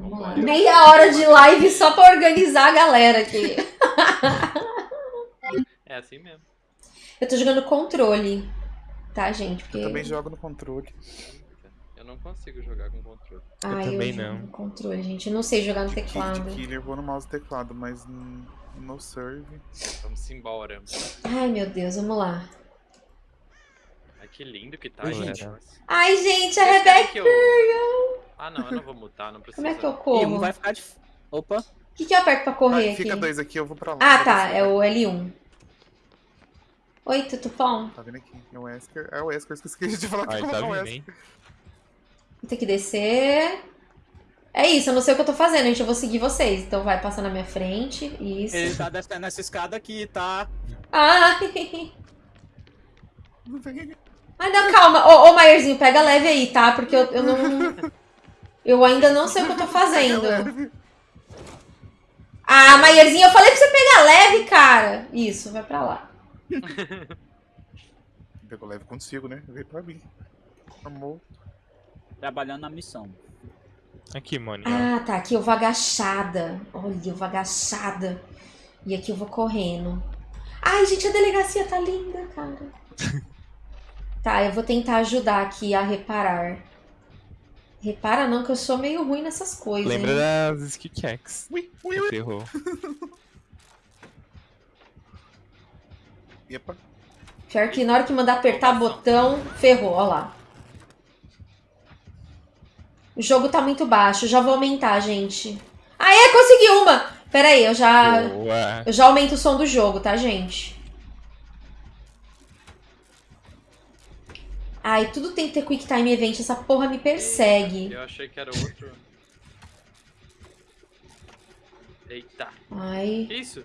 Lá. Meia hora de live só pra organizar a galera aqui. É assim mesmo. Eu tô jogando controle, tá, gente? Porque... Eu também jogo no controle. Eu não consigo jogar com controle. Ai, também jogo não. no controle, gente. Eu não sei jogar no De, teclado. de killer eu vou no mouse e teclado, mas n- no serve. Vamos embora. Ai, meu Deus, vamos lá. Que lindo que tá, Oi, gente. Ai, gente, a Vocês Rebeca. que eu... Ah, não, eu não vou mutar, não precisa. Como é que eu corro? um vai ficar de. Opa! O que, que eu aperto pra correr Ah, fica aqui? dois aqui, eu vou pra lá. Ah, tá. É o L1. Oi, Tutupom. Tá vendo aqui? É o Wesker. É o Wesker, eu esqueci de falar que Ai, eu tá vou vindo, Wesker. hein? Vou ter que descer. É isso, eu não sei o que eu tô fazendo, gente. Eu vou seguir vocês. Então vai passar na minha frente. Isso. Ele tá descendo essa escada aqui, tá? Ai. Não, calma. Ô, ô Maierzinho, pega leve aí, tá? Porque eu, eu não. Eu ainda não sei o que eu tô fazendo. Ah, Maierzinho, eu falei pra você pegar leve, cara. Isso, vai pra lá. Pegou leve consigo, né? Veio pra mim. Amor. Trabalhando na missão. Aqui, Moni. ó. Ah, tá. Aqui eu vou agachada. Olha, eu vou agachada. E aqui eu vou correndo. Ai, gente, a delegacia tá linda, cara. tá, eu vou tentar ajudar aqui a reparar. Repara não, que eu sou meio ruim nessas coisas. Lembra hein? das skill checks. Ui, ui, ui. Ferrou. Epa. Pior que na hora que mandar apertar botão, ferrou, ó lá. O jogo tá muito baixo, já vou aumentar, gente. Aê, consegui uma! Pera aí, eu já, Boa. eu já aumento o som do jogo, tá, gente? Ai, tudo tem que ter Quick Time Event, essa porra me persegue. Eu achei que era outro. Eita. Ai. Que isso?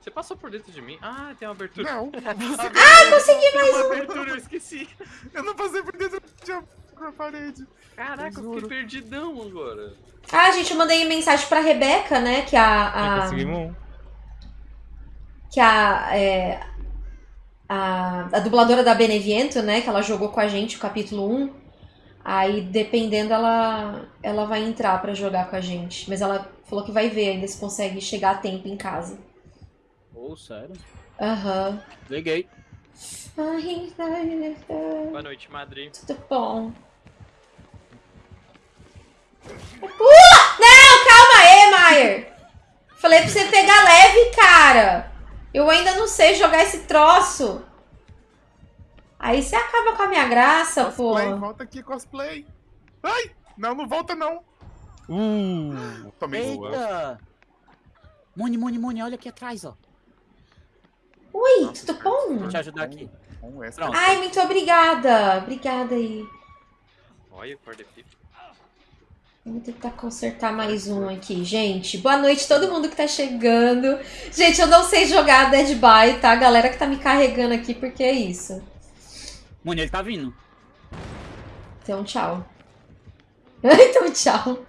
Você passou por dentro de mim? Ah, tem uma abertura. Não. Ah, consegui mais uma abertura, eu esqueci. Eu não passei por dentro da parede. Caraca, eu Juro. fiquei perdidão agora. Ah, gente, eu mandei mensagem pra Rebeca, né? Que a. A... conseguimos um. que a, é, a, a dubladora da Beneviento, né, que ela jogou com a gente o capítulo 1, aí dependendo ela, ela vai entrar pra jogar com a gente. Mas ela falou que vai ver ainda se consegue chegar a tempo em casa. Ô, sério? Aham. Liguei. Ai, ai, Boa noite, Madri. Tudo bom. Pula! Não, calma aí, Maier. Falei pra você pegar leve, cara. Eu ainda não sei jogar esse troço. Aí você acaba com a minha graça, pô. Cosplay, volta aqui, cosplay. Ai! Não, não volta não. Uh! Tomei boa. Eita! Moni, Moni, Moni, olha aqui atrás, ó. Oi, Nossa, tudo bom? Vou te ajudar aqui. Pronto. Ai, muito obrigada. Obrigada aí. Olha, corda-pipa. Vamos tentar consertar mais um aqui, gente. Boa noite todo mundo que tá chegando. Gente, eu não sei jogar Dead by, tá? A galera que tá me carregando aqui, porque é isso. Moni, ele tá vindo. Então, tchau. então, tchau.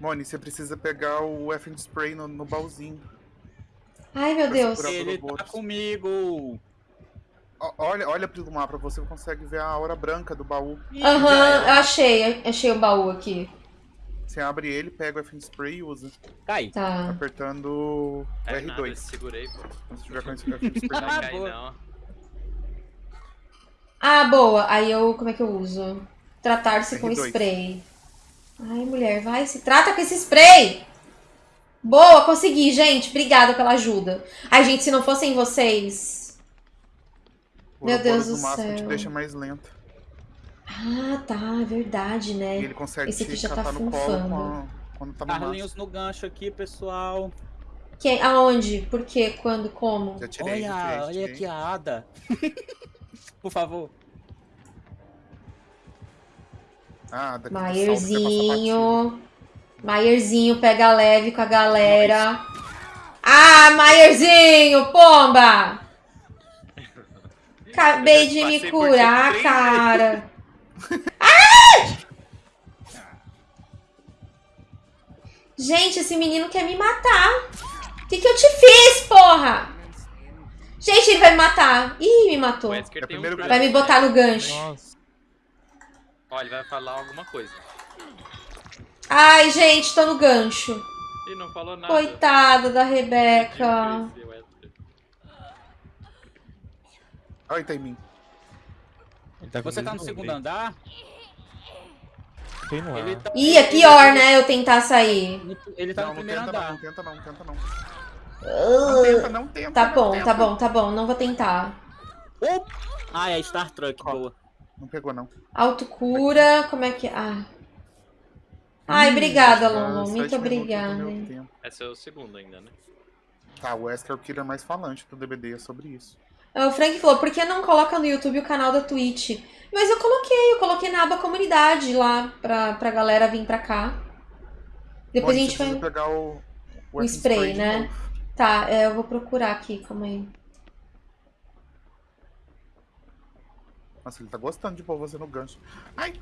Moni, você precisa pegar o FN Spray no, no baúzinho. Ai, meu Deus. Ele tá comigo. Olha, olha pelo mapa, você consegue ver a aura branca do baú. Aham, era. achei. Achei o baú aqui. Você abre ele, pega o FN Spray e usa. Cai. Tá. Apertando É nada, R2. segurei, pô. Quando você tiver com esse FN Spray Não vai Ah, não. Ah, boa. Aí eu. Como é que eu uso? Tratar-se com R2. spray. Ai, mulher, vai. Se trata com esse spray! Boa, consegui, gente. Obrigada pela ajuda. Ai, gente, se não fossem vocês. O Meu Deus do máximo te céu. deixa mais lento. Ah, tá. é Verdade, E né? ele consegue Esse aqui já tá colo funfando. com a- quando tá no máximo. Carlinhos no gancho aqui, pessoal. Quem, aonde? Por quê? Quando? Como? Já tirei, já tirei, Olha, olha aqui a Ada. Por favor. Ah, daqui Maierzinho. Maierzinho pega leve com a galera. Ah, Maierzinho, pomba! Acabei de me curar, cara. Ai! Gente, esse menino quer me matar. O que, que eu te fiz, porra? Gente, ele vai me matar. Ih, me matou. É um. Vai me botar no gancho. Nossa. Ó, ele vai falar alguma coisa. Ai, gente, tô no gancho. Ih, não falou nada. Coitada da Rebeca. Esse Wesley. Ai, tá em mim. Ele tá Você tá no segundo novo, andar? Tem no ar. Tá, Ih, é pior, né? Eu tentar sair. Ele tá não, no não primeiro tenta andar. não tenta não, tenta não. Não tenta, não tenta. Tá não bom, tenta. tá bom, tá bom. Não vou tentar. Oh! Ah, é Star Trek, Ó. boa. Não pegou, não. Autocura, como é que. Ah. Ai, obrigada, Ah, Lolo. sete Muito obrigada. Esse é o segundo ainda, né? Tá, o Wesker é o killer mais falante do DBD, é sobre isso. Ah, O Frank falou, por que não coloca no YouTube o canal da Twitch? Mas eu coloquei, eu coloquei na aba comunidade lá pra, pra galera vir pra cá. Depois Bom, a gente vai. pegar o, o O spray, de né? Tá, é, eu vou procurar aqui, calma aí. Nossa, ele tá gostando de pôr você no gancho. Ai!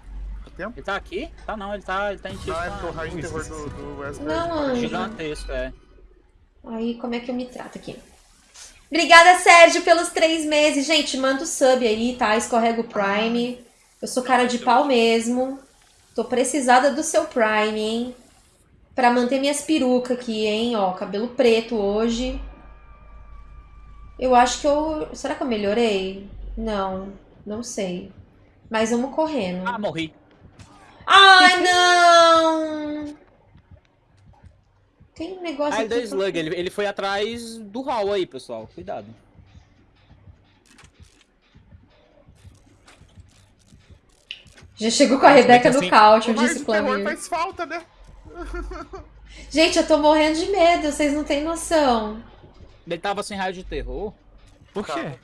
Tá tempo? Ele tá aqui? Tá não, ele tá, ele tá em tipo Não, é porque o raio de terror do, do Wesker Não, é anjo. gigantesco, é. Aí, como é que eu me trato aqui? Obrigada, Sérgio, pelos três meses. Gente, manda o sub aí, tá? Escorrega o Prime. Eu sou cara de pau mesmo. Tô precisada do seu Prime, hein? Pra manter minhas perucas aqui, hein? Ó, cabelo preto hoje. Eu acho que eu. Será que eu melhorei? Não, não sei. Mas vamos correndo. Ah, morri. Ai, não! Tem um negócio Ah, ele deu aqui. eu- slug, ele, ele foi atrás do hall aí, pessoal. Cuidado. Já chegou com a Rebeca no assim, couch, raio disse de o terror Flamir. faz falta, né? Gente, eu tô morrendo de medo, vocês não têm noção. Ele tava sem raio de terror. Por Tá. quê?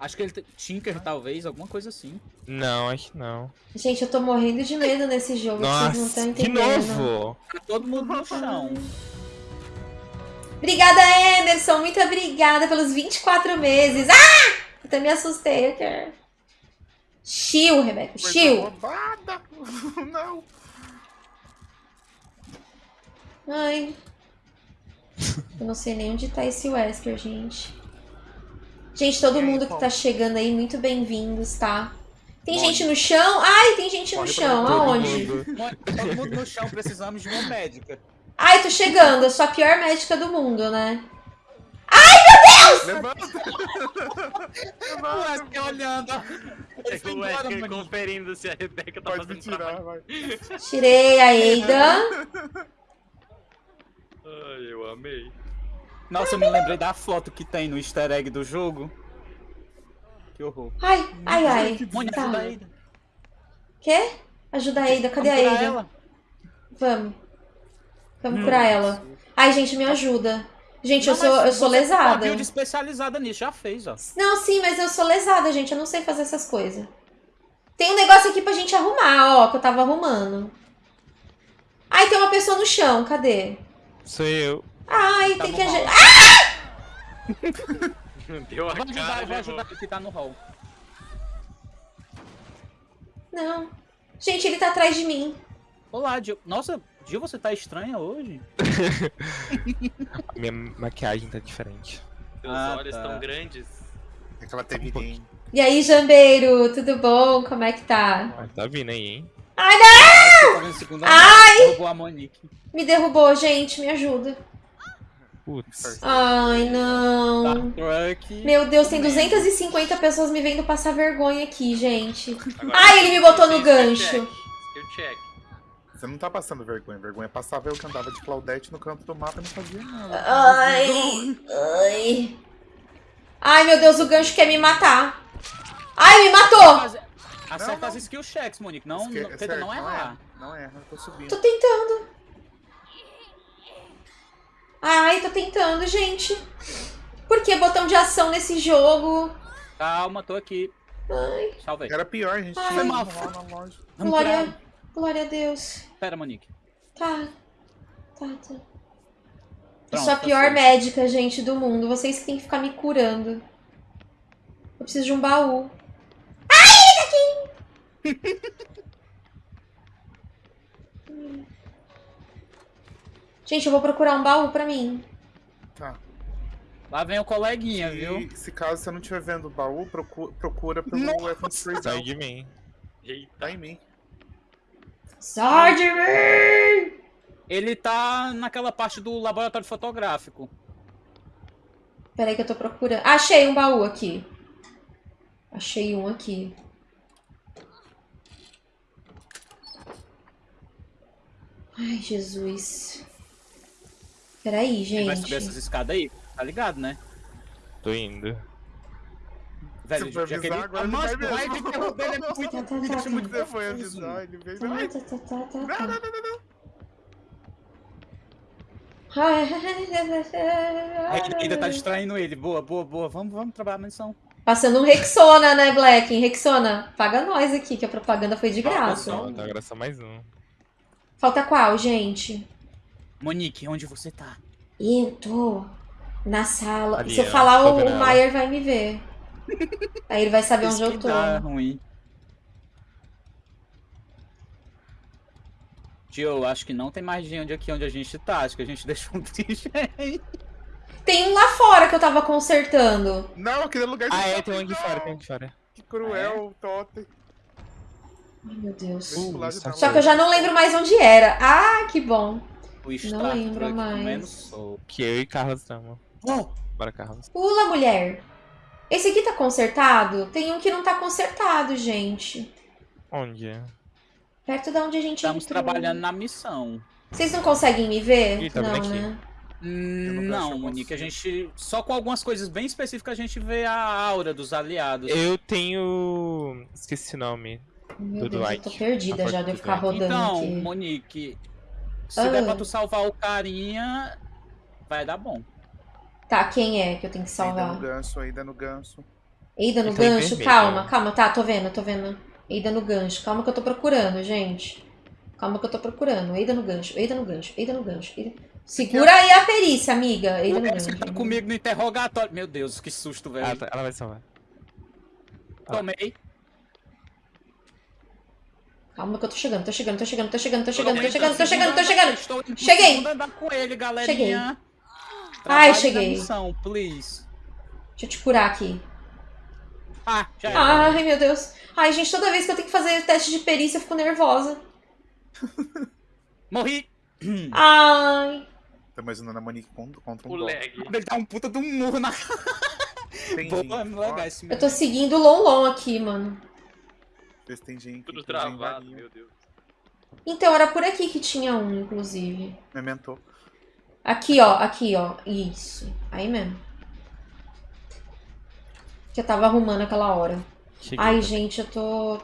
Acho que ele. Tinker, talvez, alguma coisa assim. Não, acho que não. Gente, eu tô morrendo de medo nesse jogo, vocês não estão Nossa, de entendendo. novo! Tá todo mundo no chão. Obrigada, Emerson, muito obrigada pelos 24 meses. Ah! Eu até me assustei aqui. Chill, Rebeca, chill. roubada. Não. Ai. Eu não sei nem onde tá esse Wesker, gente. Gente, todo aí, mundo que tá chegando aí, muito bem-vindos, tá? Tem Onde? gente no chão? Ai, tem gente no Corre pra chão. Aonde? Todo mundo no chão, precisamos de uma médica. Ai, tô chegando. Eu sou a pior médica do mundo, né? Levanta. O Wesker olhando. ó. Ele É foi o Wesker mano. conferindo se a Rebeca tá Pode me fazendo trabalho. tirar, vai. Tirei a Eida. Ai, eu amei. Nossa, eu me lembrei da foto que tem no easter egg do jogo. Que horror. Ai, ai, ai. Mônica, Tá. ajuda a Ada. Quê? Ajuda a Eida. Cadê a Vamos Eida? ela. Vamos. Vamos Hum. curar ela. Ai, gente, me ajuda. Gente, eu Não, sou, mas eu sou você tem uma lesada. build especializada nisso, já fez, ó. Não, sim, mas eu sou lesada, gente. Eu não sei fazer essas coisas. Tem um negócio aqui pra gente arrumar, ó, que eu tava arrumando. Ai, tem uma pessoa no chão. Cadê? Sou eu. Ai, Tá tem que ajudar. Deu a Vou ajudar, cara, eu vou né, ajudar que tá no hall. Não. Gente, ele tá atrás de mim. Olá. Nossa, Gil, você tá estranha hoje? A minha maquiagem tá diferente. Seus Ah, olhos tá. tão grandes. É que ela teve Um pouquinho. E aí, Jambeiro, tudo bom? Como é que tá? Ah, tá vindo aí, hein? Ai, não! Tá Ai! Roubou a Monique. Me derrubou, gente, me ajuda. Putz. Ai, Tá não. truck. Meu Deus, tem 250 pessoas me vendo passar vergonha aqui, gente. Agora, Ai, ele me botou no gancho. Skill check. Você não tá passando vergonha. Vergonha passava eu que andava de Claudete no canto do mapa e não fazia nada. Ai, ai. Ai, meu Deus, o gancho quer me matar. Ai, me matou. Acerta não. as skill checks, Monique. Não, Esque- não tenta não errar. é. Não erra, eu tô subindo. Tô tentando. Ai, tô tentando, gente. Por que botão de ação nesse jogo? Calma, tô aqui. Ai. Era pior, a gente Ai. tinha Foi mal. glória. Glória a Deus. Pera, Monique. Tá. Tá, tá. Eu sou a tá pior médica, gente, do mundo. Vocês que têm que ficar me curando. Eu preciso de um baú. Ai, ele tá aqui! Gente, eu vou procurar um baú pra mim. Tá. Lá vem o coleguinha, viu? E se caso você não estiver vendo o baú, procu- procura pelo Nossa. Weapon Spray Sai de mim. Eita. Tá em mim. Sai de mim! Ele tá naquela parte do laboratório fotográfico. Peraí que eu tô procurando. Achei um baú aqui. Achei um aqui. Ai, Jesus. Peraí, Ele vai subir gente. essas escadas aí, tá ligado, né? Tô indo. Velho, já avisar, ele... agora Ah, ele mas vai o mesmo. raio de terror dele é muito... Tá, tá, me tá, tá. muito Você foi avisar, ele veio. Tá, tá, tá, tá, tá, Não, tá. não, não, não, não. Ai, Aí ainda tá distraindo ele. Boa, boa, boa. Vamos, vamos trabalhar na missão. Passando um Rexona, né, Black? Rexona, paga nós aqui, que a propaganda foi de graça. Então agora é só mais um. Falta qual, gente? Monique, onde você tá? Eu tô na sala. Ali, Se eu falar, o, o. Maier vai me ver. Aí ele vai saber onde Isso eu que tô. dá ruim. Tio, eu acho que não tem mais gente aqui onde a gente tá. Acho que a gente deixou um triste. Tem um lá fora que eu tava consertando. Não, aquele lugar de Ah, é, tem um aqui não. fora, tem um aqui fora. Que cruel, Totem. Ai, meu Deus. Eu de Uh. Só que eu já não lembro mais onde era. Ah, que bom. O Star lembro mais. Que eu e Carlos estamos. Oh, Bora, Carlos. Pula, mulher. Esse aqui tá consertado? Tem um que não tá consertado, gente. Onde? Perto da onde a gente estamos entrou. trabalhando na missão. Vocês não conseguem me ver? Tá não, vendo aqui. né? Hum, não Não, Monique, a gente. Só com algumas coisas bem específicas a gente vê a aura dos aliados. Eu tenho. Esqueci o nome. Meu Do Deus, eu tô perdida A já de eu ficar rodando Então, aqui. Monique, se Ah. der pra tu salvar o carinha, vai dar bom. Tá, quem é que eu tenho que Ainda no salvar? ganso, ainda no ganso. Eida no em gancho? vermelho. Calma, calma, tá, tô vendo, tô vendo. Eida no gancho. Calma que eu tô procurando, gente. Calma que eu tô procurando. Eida no gancho, Eida no gancho, Eida no gancho. Eida... Segura aí a perícia, amiga. Eida O no gancho. tá comigo no interrogatório. Meu Deus, que susto, velho. Ah, tá, ela vai salvar. Tomei. Calma que eu tô chegando, tô chegando, tô chegando, tô chegando, tô Tô chegando, tô indo chegando, tô chegando, tô chegando. pro Cheguei. Galerinha. Ai, Trabalhe na cheguei. missão, please. Deixa eu te curar aqui. Ah, já era. Ai, meu Deus. Ai, gente, toda vez que eu tenho que fazer teste de perícia, eu fico nervosa. Morri. Ai. Tô imaginando a Monique contra, contra um O lag. Ele dá um puta de um murro na Tem Boa, gente. legal esse Eu tô seguindo o Lonlon aqui, mano. vê se tem gente. Tudo travado, meu Deus. Então, era por aqui que tinha um, inclusive. Memento. Aqui, ó, aqui, ó. Isso. Aí mesmo. Que eu tava arrumando aquela hora. Cheguei Ai, gente, eu tô.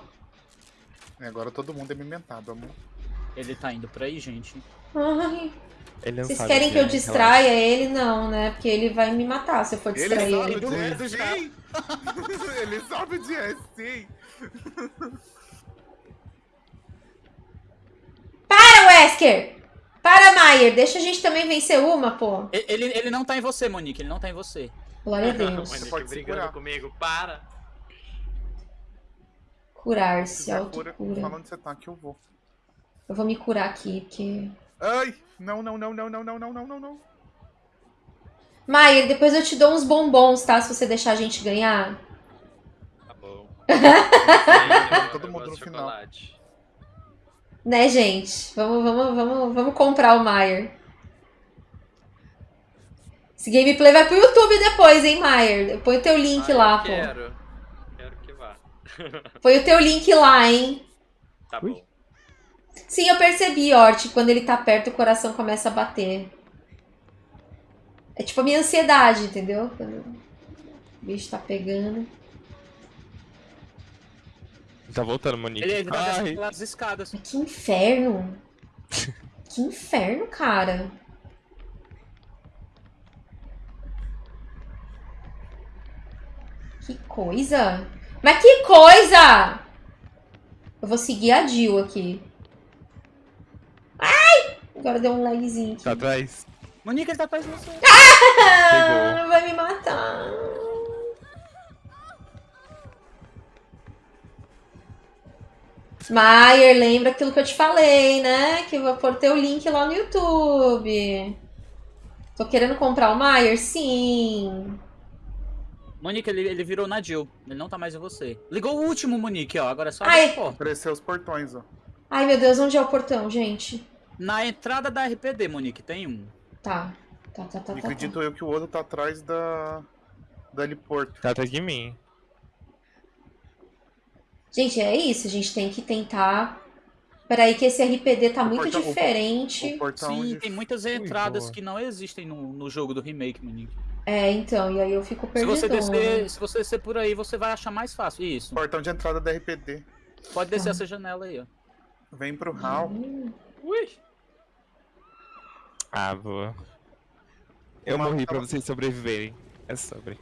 É, Agora todo mundo é mementado, amor. Ele tá indo por aí, gente. Ai. Ele não Vocês sabe querem que eu é, distraia ele? Não, né? Porque ele vai me matar se eu for Ele distrair sabe ele. onde é, Do sim! Ele sabe é, sim! Para, Wesker! Para, Maier! Deixa a gente também vencer uma, pô. Ele, ele não tá em você, Monique. Ele não tá em você. Glória a Deus. Monique pode brigando segurar. comigo, para. Curar-se, Se cura, autocura. fala onde você tá que eu vou. Eu vou me curar aqui, porque. Ai! Não, não, não, não, não, não, não, não, não, não. Maier, depois eu te dou uns bombons, tá? Se você deixar a gente ganhar. Tá bom. Todo Eu mundo no final. chocolate. Né, gente? Vamos, vamos, vamos, vamos comprar o Maier. Esse gameplay vai pro YouTube depois, hein, Maier? Põe o teu link Ah, lá, eu pô. Quero. Quero que vá. Põe o teu link lá, hein? Tá bom. Sim, eu percebi, Ort. Quando ele tá perto, o coração começa a bater. É tipo a minha ansiedade, entendeu? Quando o bicho tá pegando. Tá voltando, Monique. Ele, tá Ai, pelas escadas. Que inferno! que inferno, cara! Que coisa! Mas que coisa! Eu vou seguir a Jill aqui. Ai! Agora deu um lagzinho aqui. tá atrás. Monique, ele tá atrás de você. Ah, vai me matar. Maier, lembra aquilo que eu te falei, né? Que eu vou pôr teu link lá no YouTube. Tô querendo comprar o Maier? Sim. Monique, ele, ele virou na Jill. Ele não tá mais em você. Ligou o último, Monique, ó. Agora é só Ai. Apareceu os portões, ó. Ai, meu Deus, onde é o portão, gente? Na entrada da RPD, Monique, tem um. Tá. Tá, tá, tá, E tá. tá. acredito eu que o outro tá atrás da. Da heliporto. Tá atrás de mim. Gente, é isso. A gente tem que tentar. Peraí, que esse RPD tá O muito portão- o- diferente. O portão Sim, de- tem muitas Ui, entradas boa. que não existem no, no jogo do remake, Monique. É, então, e aí eu fico Se perdendo. você, descer, se você descer por aí, você vai achar mais fácil. Isso. portão de entrada da RPD. Pode descer Tá. essa janela aí, ó. Vem pro hall. Ui! Ah, boa. Eu Uma- morri pra vocês sobreviverem. É sobre.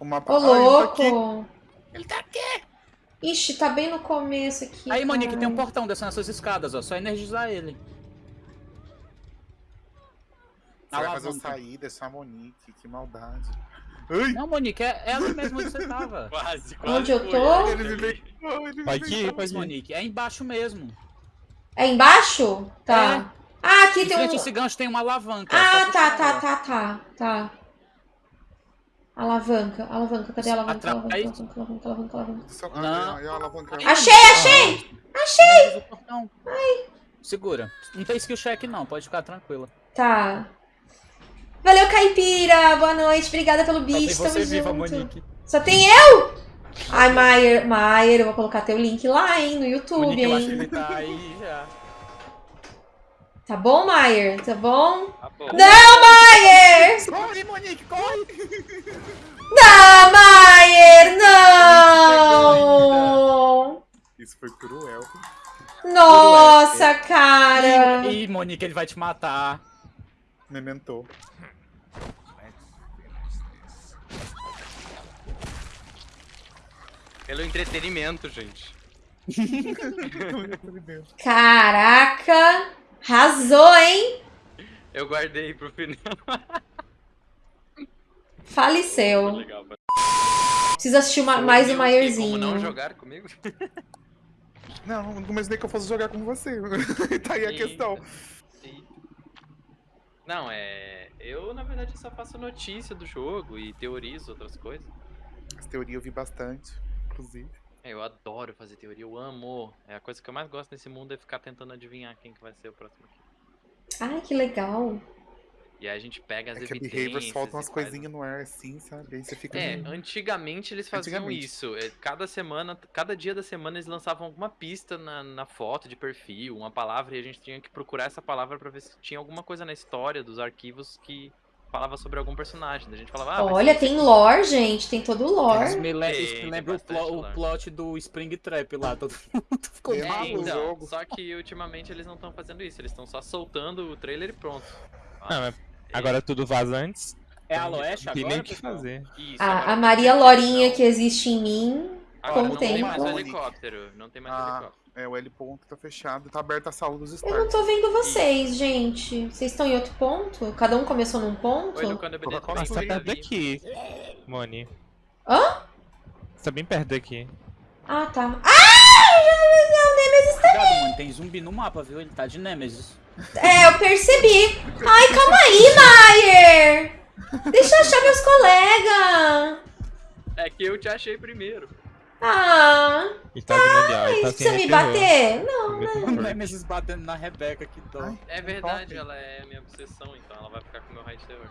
O mapa. Ô, Ah, ele tá aqui. louco! Ele tá aqui! Ixi, tá bem no começo aqui. Aí, Monique, tem um portão descendo essas escadas, ó. Só energizar ele. Você vai fazer eu alavanca. sair, deixar a Monique. Que maldade. Ai! Não, Monique, é, é ali mesmo onde você tava. Quase, quase. Onde eu tô? Ele me veio. Ai, ele me Pode veio. ir, pode ir. Monique, é embaixo mesmo. É embaixo? Tá. Ah, aqui Em tem um. esse gancho tem uma alavanca. Ah, tá, puxar tá, ela. tá, tá, tá. Alavanca, alavanca, cadê a alavanca? Alavanca, alavanca, alavanca, alavanca, alavanca. Não. Ah, alavanca. Achei, achei! Energiza o portão. Segura. Não tem skill check não, pode ficar tranquila. Tá. Valeu, Caipira! Boa noite, obrigada pelo bicho, tamo viva, junto. Monique. Só tem eu? Ai, Maier, Maier, eu vou colocar teu link lá, hein, no YouTube, Monique, eu acho que hein. ele tá aí já. Tá bom, Maier? Tá bom? Tá bom. Não, Maier! Corre, Monique, corre! Não, Maier, não! Isso foi cruel. Nossa, cara! Ih, Monique, ele vai te matar. Mementou. Pelo entretenimento, gente. Caraca! Arrasou, hein? Eu guardei pro final. Faleceu. Legal. Preciso assistir uma- mais um Como não Maierzinho. jogar comigo? Não, não imaginei que eu fosse jogar com você. tá aí a questão. Eita. Não, é. Eu, na verdade, só faço notícia do jogo e teorizo outras coisas. As teorias eu vi bastante, inclusive. É, Eu adoro fazer teoria, eu amo. É a coisa que eu mais gosto nesse mundo é ficar tentando adivinhar quem que vai ser o próximo aqui. Ai, que legal. E aí a gente pega as É que a evidências. Behavior solta e umas coisinhas no ar assim, sabe? Aí você fica. É, meio- antigamente eles faziam Antigamente. isso. É, Cada semana, cada dia da semana eles lançavam alguma pista na, na foto de perfil, uma palavra, e a gente tinha que procurar essa palavra pra ver se tinha alguma coisa na história dos arquivos que falava sobre algum personagem. A gente falava, ah, Olha, tem lore, gente. Tem todo o Isso lore. me, le- Tem, isso me tem lembra o, plo- o plot do Spring Trap lá. Todo mundo ficou É, É, maluco. então, jogo. só que ultimamente eles não estão fazendo isso, eles estão só soltando o trailer e pronto. Não, mas agora tudo vaza antes. É a Não Loeste tem nem agora? o que pessoal? fazer. Isso, A, agora a Maria tem Lorinha não. que existe em mim. Agora com não tem tempo. mais o helicóptero, não tem mais Ah, helicóptero. É, o L ponto tá fechado, tá aberta a sala dos Eu não tô vendo vocês, gente. Vocês estão em outro ponto? Cada um começou num ponto? Oi, beleza? Mas tá Bem, perto daqui, Moni. Hã? Você tá bem perto daqui. Ah, tá. Ah! O Nemesis tá. Cuidado, mano, tem zumbi no mapa, viu? Ele tá de Nemesis. É, eu percebi. Ai, calma aí, Maier. Deixa eu achar meus colegas. É que eu te achei primeiro. Ah, Ele tá vindo ali, ó. Ele tá precisa me bater? Não. Terror. Nemesis batendo na Rebeca, que dó. Ai. É verdade, ela é minha obsessão, então ela vai ficar com o meu raio de terror.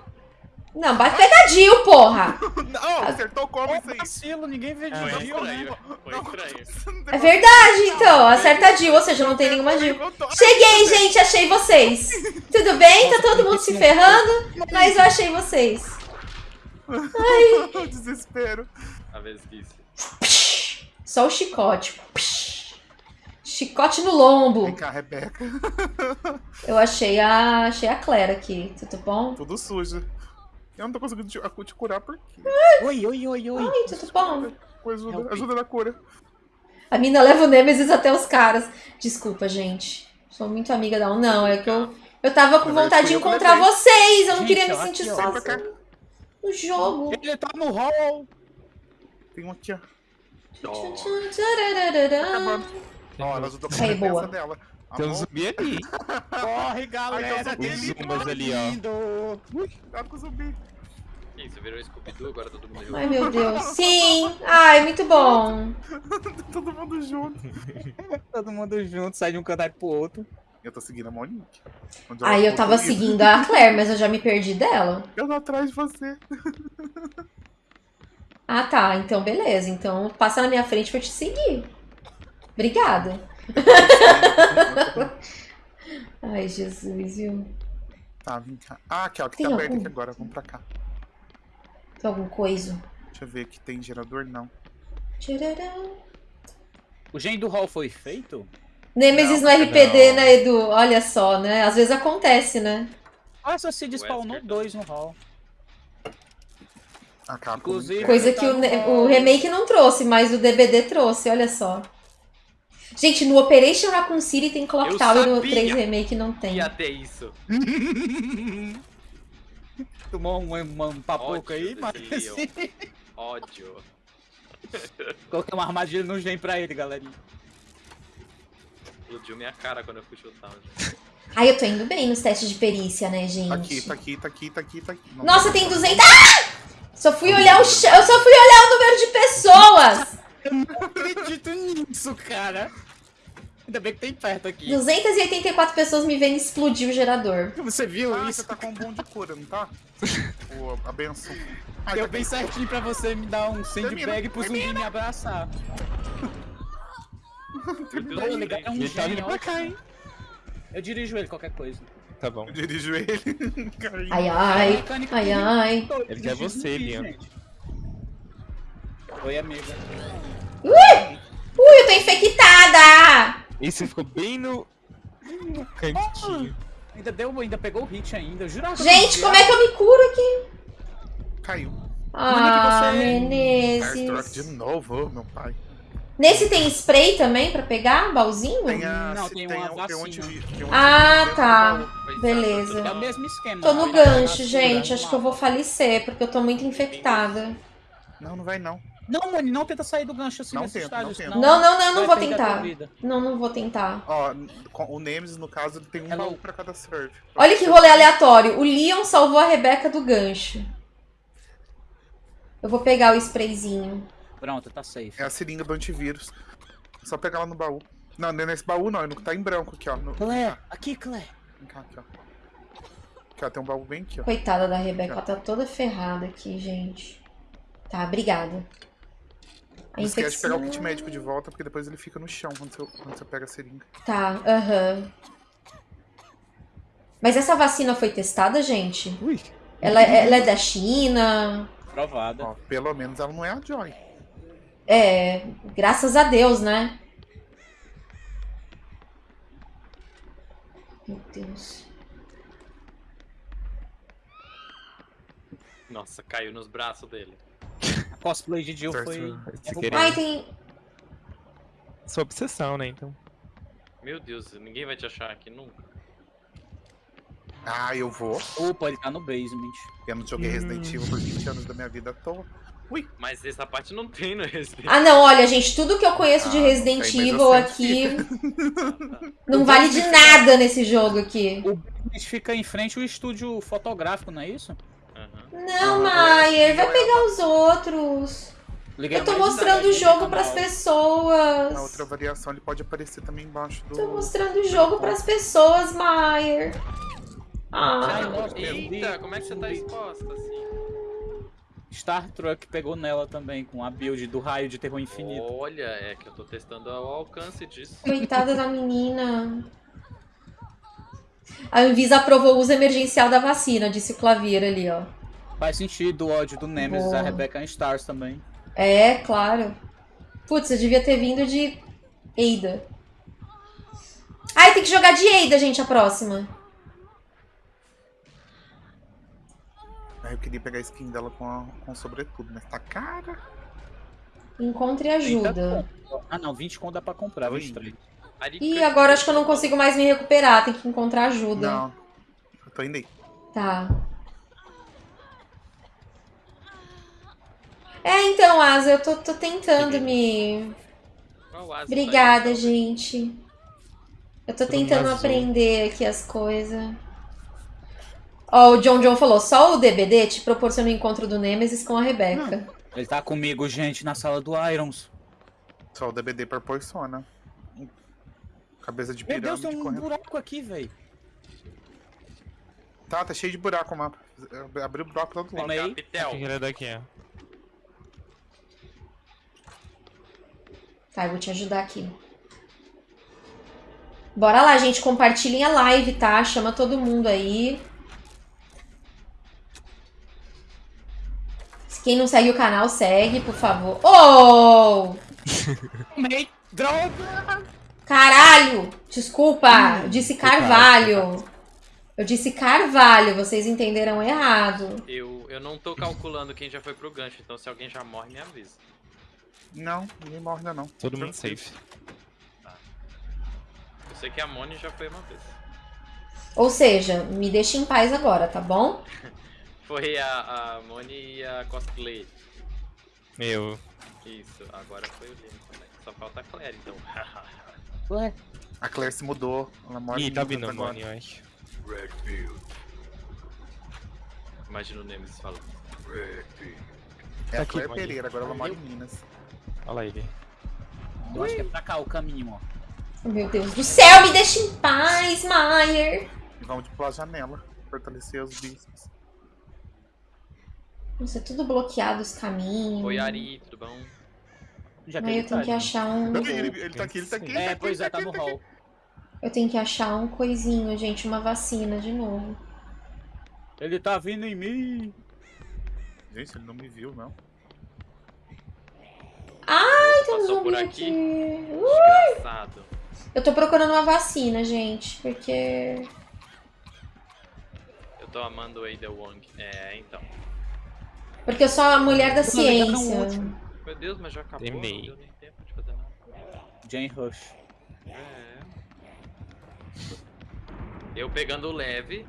Não, bate pegadinho, porra. Não, acertou como isso aí? vacilo, ninguém vê de Ah, Foi estranho, né? foi estranho. É verdade, então. Acerta a Jill, ou seja, não tem nenhuma Jill. Cheguei, gente, achei vocês. Tudo bem? Tá todo mundo se ferrando, mas eu achei vocês. Desespero. A vez que isso. Só o chicote. Chicote no lombo. Vem cá, Rebeca. Eu achei a, achei a Claire aqui. Tudo bom? Tudo sujo. Eu não tô conseguindo te, te curar por quê? Oi, oi, oi, oi. Oi, tudo bom? Ajuda, Help. ajuda na cura. A mina leva o Nemesis até os caras. Desculpa, gente. Sou muito amiga da um. Não, é que eu, eu tava com Mas vontade de eu encontrar vocês. Eu não Gente, queria me sentir sozinha no jogo. Ele tá no hall. Tem um aqui, ó. Dó. Acabando. Ó, ela ajudou com a Aí, boa. defesa dela. Tem um zumbi ali. Corre, galera. Ai, tem zumbas ali, ó. lindo. Cuidado com o zumbi. Isso, virou Scooby-Doo, agora todo mundo junto. Ai, meu Deus. Sim! Ai, muito bom. Todo mundo junto. Todo mundo junto, sai de um canto e pro outro. Eu tô seguindo a Monique. Ai, eu tava tô indo. seguindo a Claire, mas eu já me perdi dela. Eu tô atrás de você. Ah, tá. Então, beleza. Então, passa na minha frente pra eu te seguir. Obrigada. Ai, Jesus, viu? Tá, vem cá. Ah, aqui, ó, que Tem tá aberto algum? aqui agora. Vamos pra cá. Tem algum coisa? Deixa eu ver aqui. Tem gerador? Não. Tcharam. O gen do hall foi feito? Nemesis Não, no RPD, não. né, Edu? Olha só, né? Às vezes acontece, né? Ah, só se despawnou dois no hall. Inclusive-. Coisa que o, o remake não trouxe, mas o DBD trouxe, olha só. Gente, no Operation Raccoon City tem Clock Tower, no sabia 3 Remake não tem. Ia ter isso. Tomou um, um, um papoco aí, mas assim, Ódio. coloquei uma armadilha no gen pra ele, galerinha. Explodiu minha cara quando eu fui chutar. gente. Ai, eu tô indo bem nos testes de perícia, né, gente? Tá aqui, tá aqui, tá aqui, tá aqui, tá aqui. Não Nossa, tá- tem 200. Ah! Só fui olhar o chão, eu só fui olhar o número de pessoas. Eu não acredito nisso, cara. Ainda bem que tem perto aqui. 284 pessoas me vendo explodir o gerador. Você viu Ah, isso? você tá com um bom de cura, não tá? o, a benção. Ah, Deu tá bem aqui. certinho pra você me dar um sandbag pro zumbi me abraçar. Pô, eu legal, é um Ele tá pra cá, hein? Eu dirijo ele, qualquer coisa. Tá bom. Eu dirijo ele. Ai, ai, ai, ai. Ele quer você, Liam. Oi, amiga. Ui, eu tô infectada. Esse ficou bem no. no cantinho. Ainda deu, ainda pegou o hit ainda. Eu jurava eu Gente, como é que eu me curo aqui? Caiu. Ah, você- Firestork Menezes. de novo, ô, meu pai. Nesse tem spray também pra pegar? Baúzinho? Tem a. Não, tem tem, uma um- tem um vacina. antivi- tem um Ah, antivírus tá. Beleza. É o tô- mesmo esquema. Tô no Aí, gancho, gente. no Acho que eu vou falecer, porque eu tô muito infectada. Não, não vai não. Não, mano, não tenta sair do gancho assim Não nesse tenta, estágio, não. Não, não, não, não vai vou tentar. Não, não vou tentar. Ó, o Nemesis, no caso, ele tem um Hello. baú pra cada serve. Olha que rolê aleatório. O Leon salvou a Rebeca do gancho. Eu vou pegar o sprayzinho. Pronto, tá safe. É a seringa do antivírus. É Só pegar lá no baú. Não, não é nesse baú não, ele tá em branco aqui, ó. No... Claire, aqui, Claire. Vem cá, aqui, ó. Aqui, ó, tem um baú bem aqui, ó. Coitada da Rebeca, ela tá toda ferrada aqui, gente. Tá, obrigada. A Não esquece de pegar o infecção- kit médico de volta, porque depois ele fica no chão quando você, quando você pega a seringa. Tá, aham. Mas essa vacina foi testada, gente? Ui. Ela, ela é da China? Provada. Ó, pelo menos ela não é a Joy. É, graças a Deus, né? Meu Deus. Nossa, caiu nos braços dele. Cosplay de Jill foi. Ai, tem. Sua obsessão, né? Então. Meu Deus, ninguém vai te achar aqui nunca. Ah, eu vou. Opa, ele tá no basement. Eu não joguei Resident Evil por 20 anos da minha vida à toa. Mas essa parte não tem no Resident. Ah, não, olha, gente, tudo que eu conheço de Ah, Resident Evil aqui não vale de nada nesse jogo aqui. O basement fica em frente ao estúdio fotográfico, não é isso? Aham. Não, Ah, Maier, vai é. pegar os outros. Liguei Eu tô mostrando o jogo no pras pessoas. Na outra variação ele pode aparecer também embaixo do. Tô mostrando o jogo pras pessoas, Maier. Ai, Ah, nossa, Eita, como é que você tá exposta assim? Star Trek pegou nela também, com a build do raio de terror infinito. Olha, é que eu tô testando o alcance disso. coitada da menina. A Anvisa aprovou o uso emergencial da vacina, disse o Clavier ali, ó. Faz sentido o ódio do Nemesis, Boa. a Rebecca em Stars também. É, claro. Putz, eu devia ter vindo de Eida. Ai, tem que jogar de Eida, gente, a próxima. Aí eu queria pegar a skin dela com, a, com sobretudo, mas tá cara. Encontre 30 ajuda. Ah não, 20 conto dá pra comprar, Oi. 23. Ih, agora acho que eu não consigo mais me recuperar, tem que encontrar ajuda. Não. Eu tô indo aí. Tá. É, então, Asa, eu tô, tô tentando me. Obrigada, gente. Eu tô tentando aprender aqui as coisas. Ó, o John John falou, só o DBD te proporciona o encontro do Nemesis com a Rebeca. Ele tá comigo, gente, na sala do Irons. Só o DBD proporciona. Cabeça de Meu Deus, pirâmide tem um correndo. buraco aqui, velho. Tá, tá cheio de buraco o mapa. Abriu buraco do outro lado. Aí. Capitel. O que ele é daqui, ó. Tá, eu vou te ajudar aqui. Bora lá, gente. Compartilhem a live, tá? Chama todo mundo aí. Quem não segue o canal, segue, por favor. Oh! Tomei. Droga! Caralho! Desculpa, eu disse Carvalho. Eu disse Carvalho, vocês entenderam errado. Eu, eu não tô calculando quem já foi pro gancho, então se alguém já morre, me avisa. Não, ninguém morre ainda não. Todo mundo safe. Eu sei que a Moni já foi uma vez. Ou seja, me deixa em paz agora, tá bom? Foi a, a Moni e a cosplay. Meu. Isso, agora foi o Lino também. Só falta a Claire, então. Ué, A Claire se mudou. Ela mora Ih, em tá Minas vindo, agora. mano, eu acho. Redfield. Imagina o Nemesis falando. Redfield. É Tá a aqui, Claire ir. Pereira, agora ela mora em Minas. Olha lá ele. eu acho que é pra cá o caminho, ó. Meu Deus do céu, me deixa em paz, Maier. E vamos tipo pela janela. Fortalecer os bispos. Nossa, é tudo bloqueado os caminhos. Oi, Ari, tudo bom? Já eu tenho tá que achar um. Não, ele, ele tá aqui, ele tá aqui. ele É, tá aqui, pois ele é, tá no aqui. hall. Eu tenho que achar um coisinho, gente, uma vacina de novo. Ele tá vindo em mim. Gente, ele não me viu, não. Ai, tem um zumbi aqui. aqui. Desgraçado. Eu tô procurando uma vacina, gente, porque. Eu tô amando o Ada Wong. É, então. Porque eu sou a mulher da ciência. Meu Deus, mas já acabou. Não deu nem tempo de fazer nada. Jane Rush. É. Eu pegando o leve.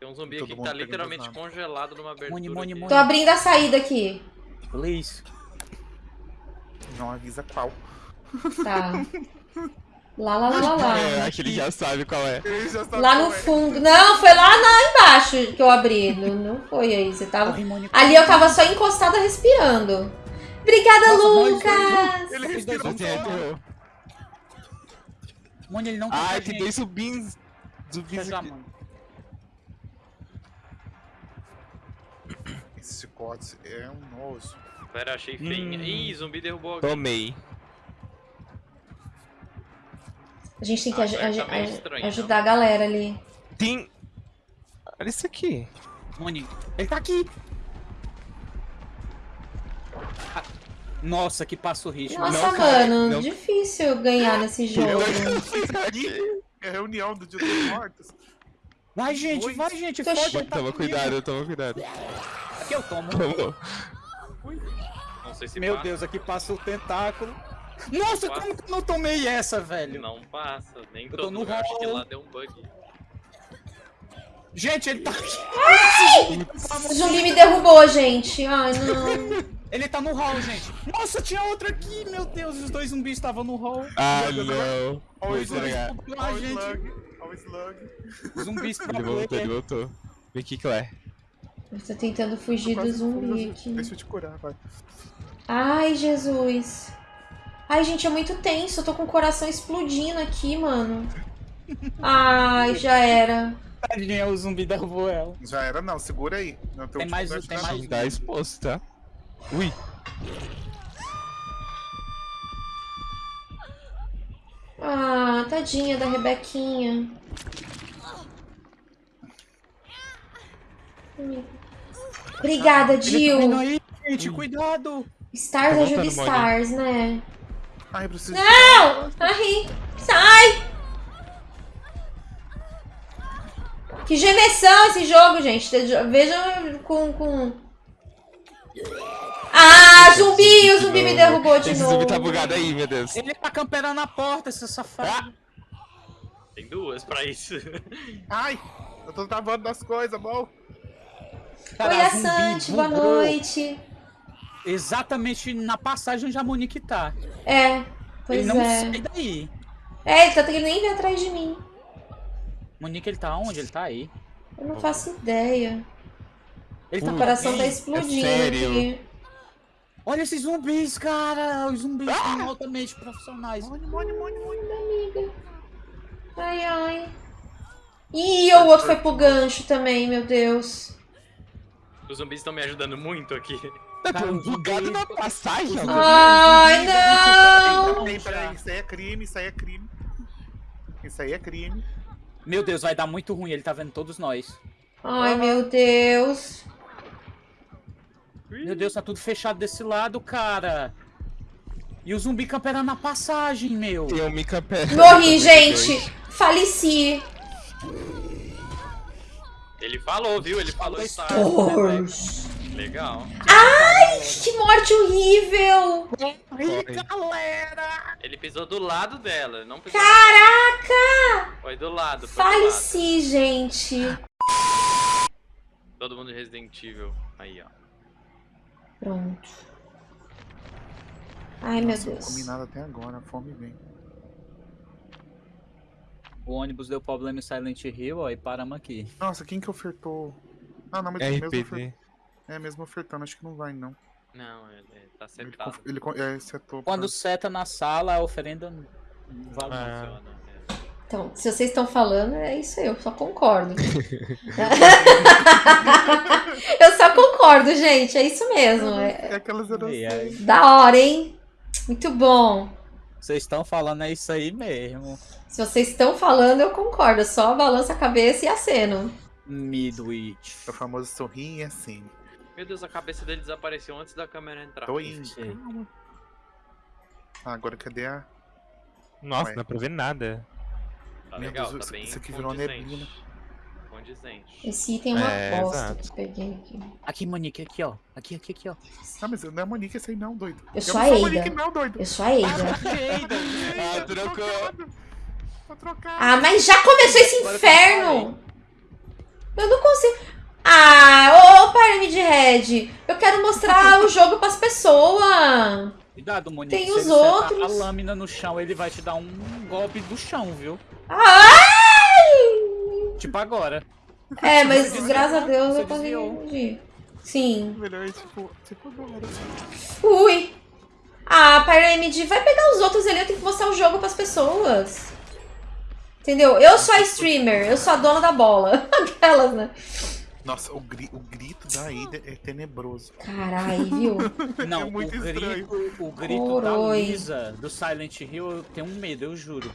Tem um zumbi Todo aqui que tá literalmente congelado numa abertura. Moni. Tô abrindo a saída aqui. Please. Não avisa qual. Tá. Lá, lá, lá, lá, lá. É, acho que ele já sabe qual é. Ele já sabe Lá qual no é. fundo. Não, foi lá, lá embaixo que eu abri. Não, não foi aí. Você tava. Ali eu tava só encostada respirando. Obrigada, Nossa, nós dois Lucas! Ele respirou Moni, ele não tá Ai, tem dois zumbis. Zumbis Fecha a aqui. mão. Esse chicote é um nojo. Pera, achei feinha. Hum. Ih, zumbi derrubou alguém. Tomei. A gente tem que Ah, aj- tá meio aj- estranho, ajudar a galera ali. Tem. Olha isso aqui. Moni, ele tá aqui. Ah, Nossa, que passo ritmo. Nossa, Não, mano, não. difícil ganhar nesse jogo. É a reunião do Dia dos Mortos. Vai, gente, Dois. vai, gente. Tô ele tá Toma cuidado, toma cuidado. Aqui eu tomo. Tomou. Não sei se Meu passa. Deus, aqui passa o tentáculo. Nossa, Passa. como que eu não tomei essa, velho? Não passa, nem tô todo no lugar. Acho que hall. lá deu um bug. Gente, ele tá aqui. O zumbi me derrubou, gente. Ai, não. Ele tá no hall, gente. Nossa, tinha outro aqui. Meu Deus, os dois zumbis estavam no hall. Ah, Meu Deus, não. Olha o slug. Olha o gente. slug. Olha o slug. Zumbis pra Ele voltou, ele voltou. Vem aqui, Claire. Eu tô tentando fugir do zumbi fui, aqui. Deixa eu te curar, vai. Ai, Jesus. Ai, gente, é muito tenso. Eu tô com o coração explodindo aqui, mano. Ai, já era. Tadinha, o zumbi derrubou ela. Já era, não. Segura aí. Não Tem mais- dificuldade tem mais- nada. Tá exposto, tá? Ui. Ah, tadinha da Rebequinha. Obrigada, tá Jill. aí, gente, cuidado. Stars Tá ajuda. Stars, né? Ai, eu preciso Não! Ai, sai! Que gemessão esse jogo, gente. Veja com, com... Ah, zumbi! O zumbi me derrubou de Esse novo. zumbi tá bugado aí, meu Deus. Ele tá camperando na porta, esse safado. Tem duas pra isso. Ai, eu tô travando das coisas, bom. Cara, Oi, a a zumbi Santi, boa noite. Exatamente na passagem onde a Monique tá. É, Ele pois não é. sai daí. É, ele tá querendo nem vir atrás de mim. Monique, ele tá onde? Ele tá aí. Eu não faço ideia. Ele O tá Ui, coração tá é explodindo sério? aqui. Olha esses zumbis, cara! Os zumbis são altamente profissionais. Mone, mone, mone, mone. Ai, ai. Ih, o outro foi pro gancho também, meu Deus. Os zumbis estão me ajudando muito aqui. Tá um bugado na passagem. Ai, não! Peraí, peraí, isso aí é crime, isso aí é crime. Isso aí é crime. Meu Deus, vai dar muito ruim, ele tá vendo todos nós. Ai, meu Deus. Meu Deus, tá tudo fechado desse lado, cara. E o zumbi camperando na passagem, meu. Um Mika Pé. Morri, gente. Faleci. Ele falou, viu? Ele falou. Horrors. Legal. Que morte horrível. Galera! Ele pisou do lado dela, não pisou. Caraca! Foi do lado, foi do lado. Faleci, gente. Todo mundo de Resident Evil. Aí, ó. Pronto. Ai, meu eu não comi Deus. nada até agora, a fome vem. O ônibus deu problema em Silent Hill, ó, e paramos aqui. Nossa, quem que ofertou? Ah, não, mas É mesmo, ofer... É, mesmo ofertando, acho que não vai, não. Não, ele ele tá Ele, sentado. conf- ele con- é, setou Quando pra- seta na sala, a oferenda não vale. Ah. Funciona, é. Então, se vocês estão falando, é isso aí, eu só concordo. eu só concordo, gente, é isso mesmo. É É aquelas da hora, hein? Muito bom. Vocês estão falando é isso aí mesmo. Se vocês estão falando, eu concordo. Só balanço a cabeça e aceno. Midwich. É o famoso sorrir e assim. Meu Deus, a cabeça dele desapareceu antes da câmera entrar. Tô indo. Calma. Ah, agora cadê a. Nossa, Ué. não dá pra ver nada. Tá Meu legal, Deus, tá isso- bem isso aqui virou neblina. Condizente. Esse item é uma É, bosta exato. que eu peguei aqui. Aqui, Monique, aqui, ó. Aqui, aqui, aqui, ó. Ah, mas não é Monique esse aí não, doido. Eu sou a não sou a Eida. Monique não, doido. Eu sou a Eida. Ah, trocou. Tô trocado. Ah, mas já começou esse inferno! Eu não consigo. Ah, ô Pyramid Red, eu quero mostrar o jogo pras pessoas. Cuidado, Monique. Tem se os outros. a lâmina no chão, ele vai te dar um golpe do chão, viu? Ai! Tipo agora. É, mas graças a desviou, Deus eu consegui. Sim. Melhor, tipo, tipo agora. Ui. Ah, Pyramid, vai pegar os outros ali, eu tenho que mostrar o jogo pras pessoas. Entendeu? Eu sou a streamer, eu sou a dona da bola. Aquelas, né? Nossa, o, gri- o grito da Ada é tenebroso. Caralho, viu? Não, É muito o estranho. grito, o grito da. Lisa do Silent Hill, eu tenho um medo, eu juro.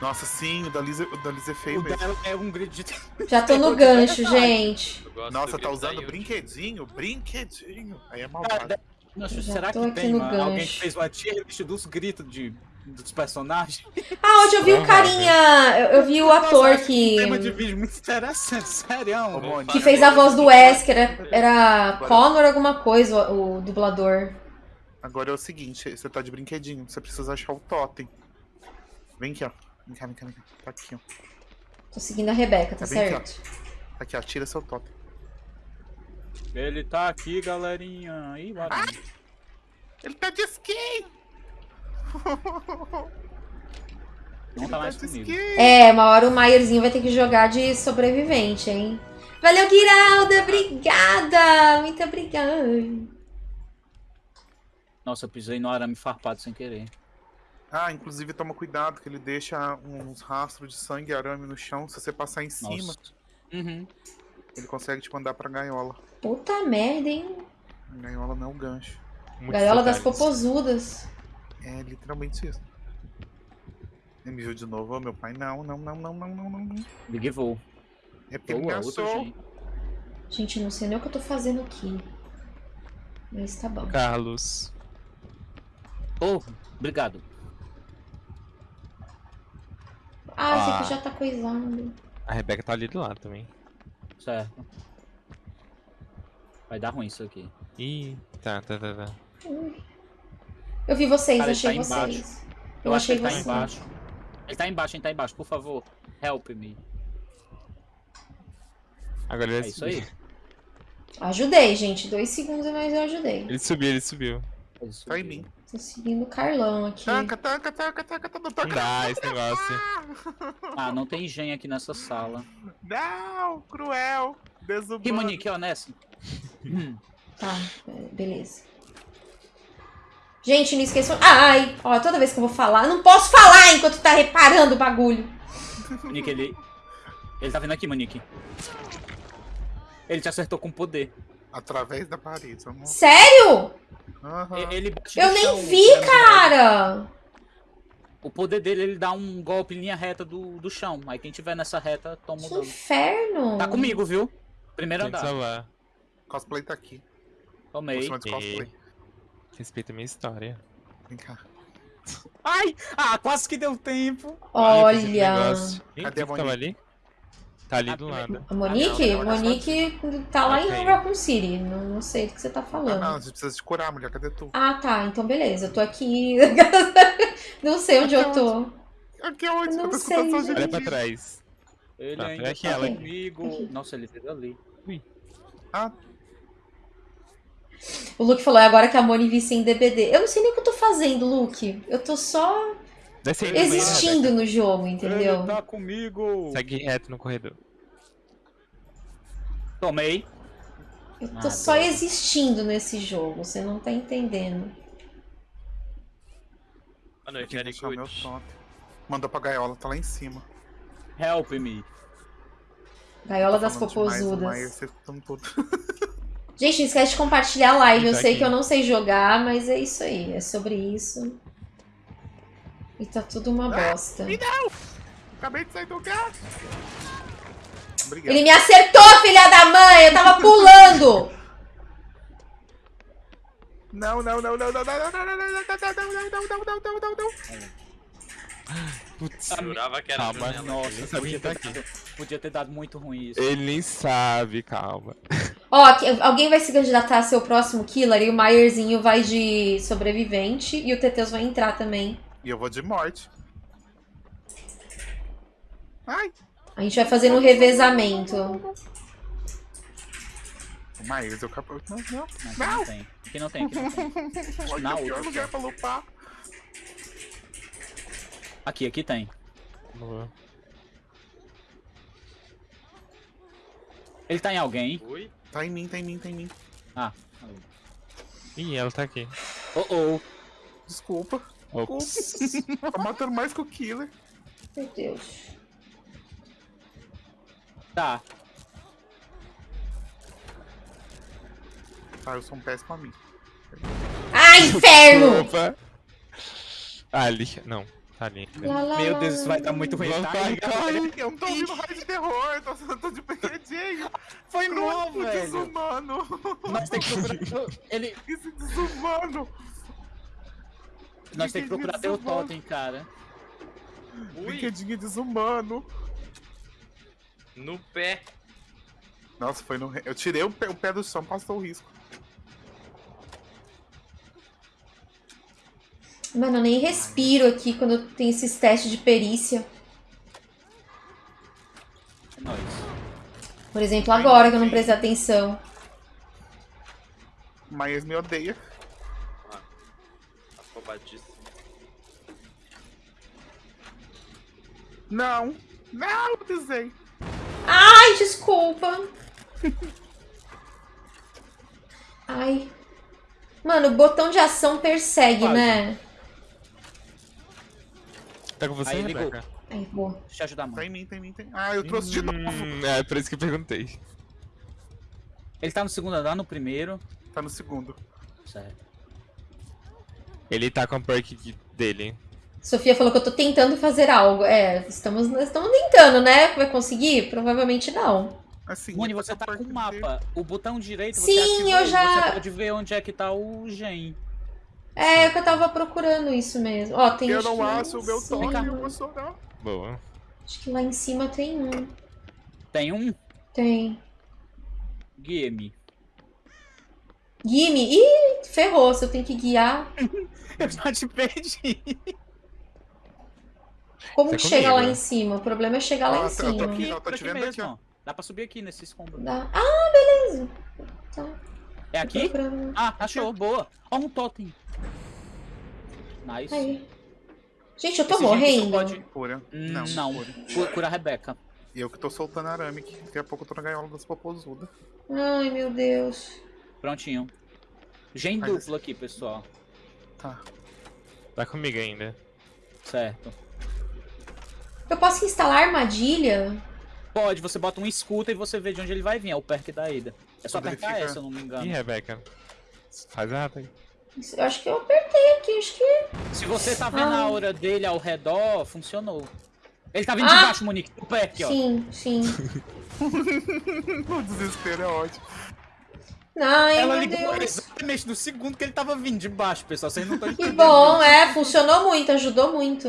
Nossa, sim, o da Lisa, o da Lisa é feio O mesmo. é um grito de. Já tô no gancho, gente. Nossa, tá usando brinquedinho? Brinquedinho. Aí é malvado. Nossa, será que tem mano, alguém que fez uma tier list dos gritos de, dos personagens? Ah, hoje eu vi um carinha. Eu, eu vi o ator que. Tema de vídeo muito interessante, sério. Mônica, Que fez a voz do Wesker. Era, era Connor alguma coisa, o, o dublador. Agora é o seguinte, você tá de brinquedinho, você precisa achar o totem. Vem aqui, ó. Vem cá, vem cá, vem cá. Tá aqui, ó. Tô seguindo a Rebeca, tá Tá bem certo? Tá aqui, ó. Tira seu totem. Ele tá aqui, galerinha. Ih, barulho. Ele tá de skate! Não tá mais comigo. É, uma hora o Maierzinho vai ter que jogar de sobrevivente, hein? Valeu, Guiralda! Obrigada! Muito obrigada! Nossa, eu pisei no arame farpado sem querer. Ah, inclusive toma cuidado que ele deixa uns rastros de sangue e arame no chão. Se você passar em cima, Nossa. Uhum. ele consegue te mandar pra gaiola. Puta merda, hein? Gaiola não é um gancho. Muitos Gaiola das popozudas. É literalmente isso. Ele me viu de novo, Ô, meu pai. Não, não, não, não, não, não, não. Big Voo. É porque ele Boa, outra engaçou. gente. Gente, não sei nem o que eu tô fazendo aqui. Mas tá bom. Carlos. Oh, obrigado. Ah, esse Ah. aqui já tá coisando. A Rebeca tá ali do lado também. Certo. Vai dar ruim isso aqui. Ih, tá, tá, tá, tá. Eu vi vocês, Cara, achei tá vocês. embaixo. Eu, Eu, que achei ele tá vocês. embaixo. Ele tá embaixo, ele tá embaixo, por favor. Help me. Agora ele É isso aí. Ajudei, gente. Dois segundos, mas eu ajudei. Ele subiu, ele subiu. Tá em mim. Tô seguindo o Carlão aqui. Tanca, tanca, tanca, tanca, tanca, Não tanca. dá esse negócio. Ah, não tem gen aqui nessa sala. Não, cruel. E Desumano. Monique, ó, nessa. Hum. Tá, beleza. Gente, não esqueçam. Ai, ó, toda vez que eu vou falar, eu não posso falar enquanto tá reparando o bagulho. Monique, ele. Ele tá vindo aqui, Monique. Ele te acertou com poder. Através da parede. Vamos... Sério? Aham. E- Ele Eu nem chão, vi, tirando cara. O poder dele, ele dá um golpe em linha reta do, do chão. Aí quem tiver nessa reta, toma o Que dano. inferno. Tá comigo, viu? Primeiro Tem andar. Cosplay tá aqui. Tomei. De cosplay. Respeita a minha história. Vem cá. Ai! Ah, quase que deu tempo. Olha. Ih, Cadê a quem que tava ali? Tá ali Ah, do lado. A Monique? Ah, não, olha. Monique tá lá em Ok. Raccoon City. Não, não sei do que você tá Ah, falando. não, a gente precisa te curar, mulher. Cadê tu? Ah, tá. Então beleza. Eu tô aqui. não sei onde eu tô. Aqui é onde? Eu não Eu tô escutando só sei. Olha pra gente. trás. Ele Tá, ainda aqui tá ela. comigo. Aqui. Nossa, ele veio ali. Ah, O Luke falou, é agora que a Moni vicia em DBD. Eu não sei nem o que eu tô fazendo, Luke. Eu tô só existindo no jogo, Ele entendeu? tá comigo. Segue reto no corredor. Tomei. Eu tô Ah, só existindo nesse jogo, você não tá entendendo. Boa noite, totem. Mandou pra gaiola, tá lá em cima. Help me. Gaiola Tô das popozudas. Maier, vocês estão tudo. Gente, não esquece de compartilhar a live. Eu Tá sei aqui. que eu não sei jogar, mas é isso aí. É sobre isso. E tá tudo uma bosta. Acabei de sair do gato. Obrigado. Ele me acertou, filha da mãe! Eu tava pulando! Não, não, não, não, não, não, não, não, não, não, não, não, não, não, não, não, não, não. Putz. Jurava que era Calma. Nossa, Ele tá ter, aqui. dado, podia ter dado muito ruim isso. Ele nem sabe, calma. Ó, alguém vai se candidatar a ser o próximo killer e o Myerzinho vai de sobrevivente e o Teteus vai entrar também. E eu vou de morte. Ai, A gente vai fazendo um revezamento. o Maírs, eu capô. Não, não. Não, aqui não tem. Aqui não tem, aqui não tem. Olha Na outra. lugar pra lupar. Aqui, aqui tem. Boa. Ele tá em alguém. Ui. Tá em mim, tá em mim, tá em mim. Ah. Ih, ela tá aqui. Oh, oh. Desculpa. Ops. Tá matando mais que o killer. Meu Deus. Tá. Tá, eu sou um péssimo amigo. Ai, inferno! Opa. Ah, ali. Não, tá. Lá, lá, Meu Deus, isso vai dar muito ruim. Vamos, Tá, corre, corre. Eu não tô ouvindo raio de terror, eu tô, eu tô de brinquedinho. Foi mal, Crônico velho. desumano. Nós temos que procurar. Ele. Esse desumano. Nós temos que procurar teu Desumano. totem, cara. Ui. Brinquedinho desumano. No pé. Nossa, foi no. Eu tirei o pé, o pé do chão, passou o risco. Mano, eu nem respiro aqui quando tem esses testes de perícia. É nóis. Por exemplo, agora que eu não prestei atenção. Mas me odeia. Afobadíssimo. Não! Não, eu pisei. Ai, desculpa. Ai. Mano, o botão de ação persegue, Quase. né? Tá com você, Aí, ligou. Rebeca? Ai, boa. Deixa eu ajudar, mano. Tá em mim, tá em mim, tá em mim. Ah, eu trouxe de novo. Hum, é, por isso que eu perguntei. Ele tá no segundo andar, no primeiro. Tá no segundo. Certo. Ele tá com a perk dele. Sofia falou que eu tô tentando fazer algo. É, estamos, estamos tentando, né? Vai conseguir? Provavelmente não. Assim. Você tá com o perto dele. mapa. O botão direito você Sim, ativou, eu já- Você pode ver onde é que tá o gen. É, que eu tava procurando isso mesmo. Ó, tem Eu não lá acho o meu cima. toque, eu vou chorar. Boa. Acho que lá em cima tem um. Tem um Tem. game. Gimme. Ih, ferrou. Se eu tenho que guiar. Eu já te perdi. Como que chega lá comigo. em cima? O problema é chegar lá Ah, em eu tô cima. aqui. eu tô por te aqui vendo mesmo, aqui, ó. ó. Dá pra subir aqui nesse escombro. Dá. Ah, beleza. Tá. É aqui? Ah, achou, boa. Ó um totem. Nice. Aí. Gente, eu tô Esse morrendo. pode- Cura. Não, Não, cura. Cu- Cura a Rebeca. E eu que tô soltando arame, que daqui a pouco eu tô na gaiola das popozudas. Ai, meu Deus. Prontinho. Gen Faz duplo aqui, pessoal. Tá. Tá comigo ainda. Certo. Eu posso instalar armadilha? Pode, você bota um escuta e você vê de onde ele vai vir. É o perk da ida. É só apertar fica- essa, se eu não me Ih, engano. Rebeca. Faz errado aí. Eu acho que eu apertei aqui, acho que. Se você tá vendo Ah. a aura dele ao redor, funcionou. Ele tá vindo Ah! de baixo, Monique. O perk, ó. Sim, sim. o desespero é ótimo. Ai, Ela meu ligou Deus. exatamente no segundo que ele tava vindo de baixo, pessoal. Vocês não estão Que entendendo. bom, é, funcionou muito, ajudou muito.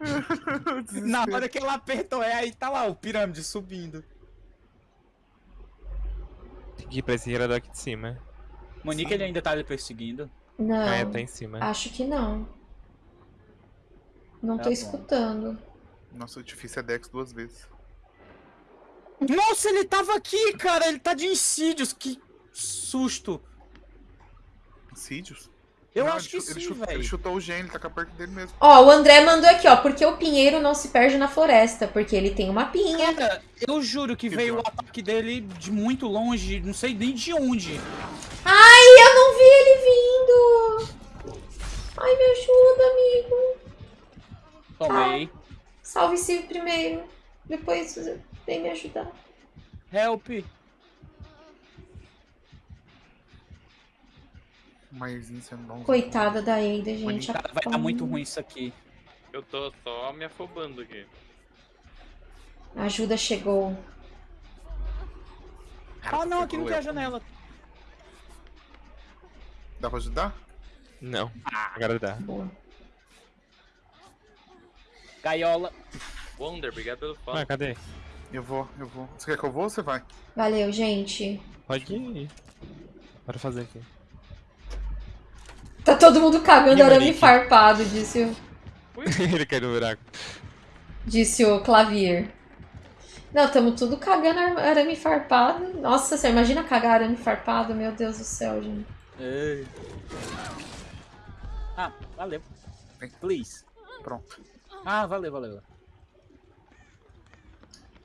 Na hora que ela apertou, é aí tá lá o pirâmide subindo. Tem que ir pra esse girador aqui de cima. Monique, ele ainda tá lhe perseguindo. Não, Ah, é, tá em cima. acho que não. Não Tá tô bom. escutando. Nossa, o difícil é Dex duas vezes. Nossa, ele tava aqui, cara. Ele tá de insídios. Que susto. Insídios? Eu Não, acho ele que ele sim, chu- Ele chutou o gênio, ele tá perto dele mesmo. Ó, o André mandou aqui, ó, porque o pinheiro não se perde na floresta, porque ele tem uma pinha. Cara, eu juro que Que veio o droga. ataque dele de muito longe, não sei nem de onde. Ai, eu não vi ele vindo! Ai, me ajuda, amigo. Tomei. Salve-se primeiro. Depois vem me ajudar. Help. Maiorzinho sendo bom. Coitada da Ada, gente. Cara, vai dar muito ruim isso aqui. Eu tô só me afobando aqui. A ajuda chegou. Ah, não, aqui não tem a janela. Dá pra ajudar? Não. Agora dá. Boa. Gaiola. Wonder, obrigado pelo follow. Ah, cadê? Eu vou, eu vou. Você quer que eu vou ou você vai? Valeu, gente. Pode ir. Bora fazer aqui. Tá todo mundo cagando arame farpado, disse o, Ele caiu no buraco. disse o Clavier. Não, tamo tudo cagando ar- arame farpado. Nossa, você imagina cagar arame farpado? Meu Deus do céu, gente. Ei. Ah, valeu. Please. Pronto. Ah, valeu, valeu.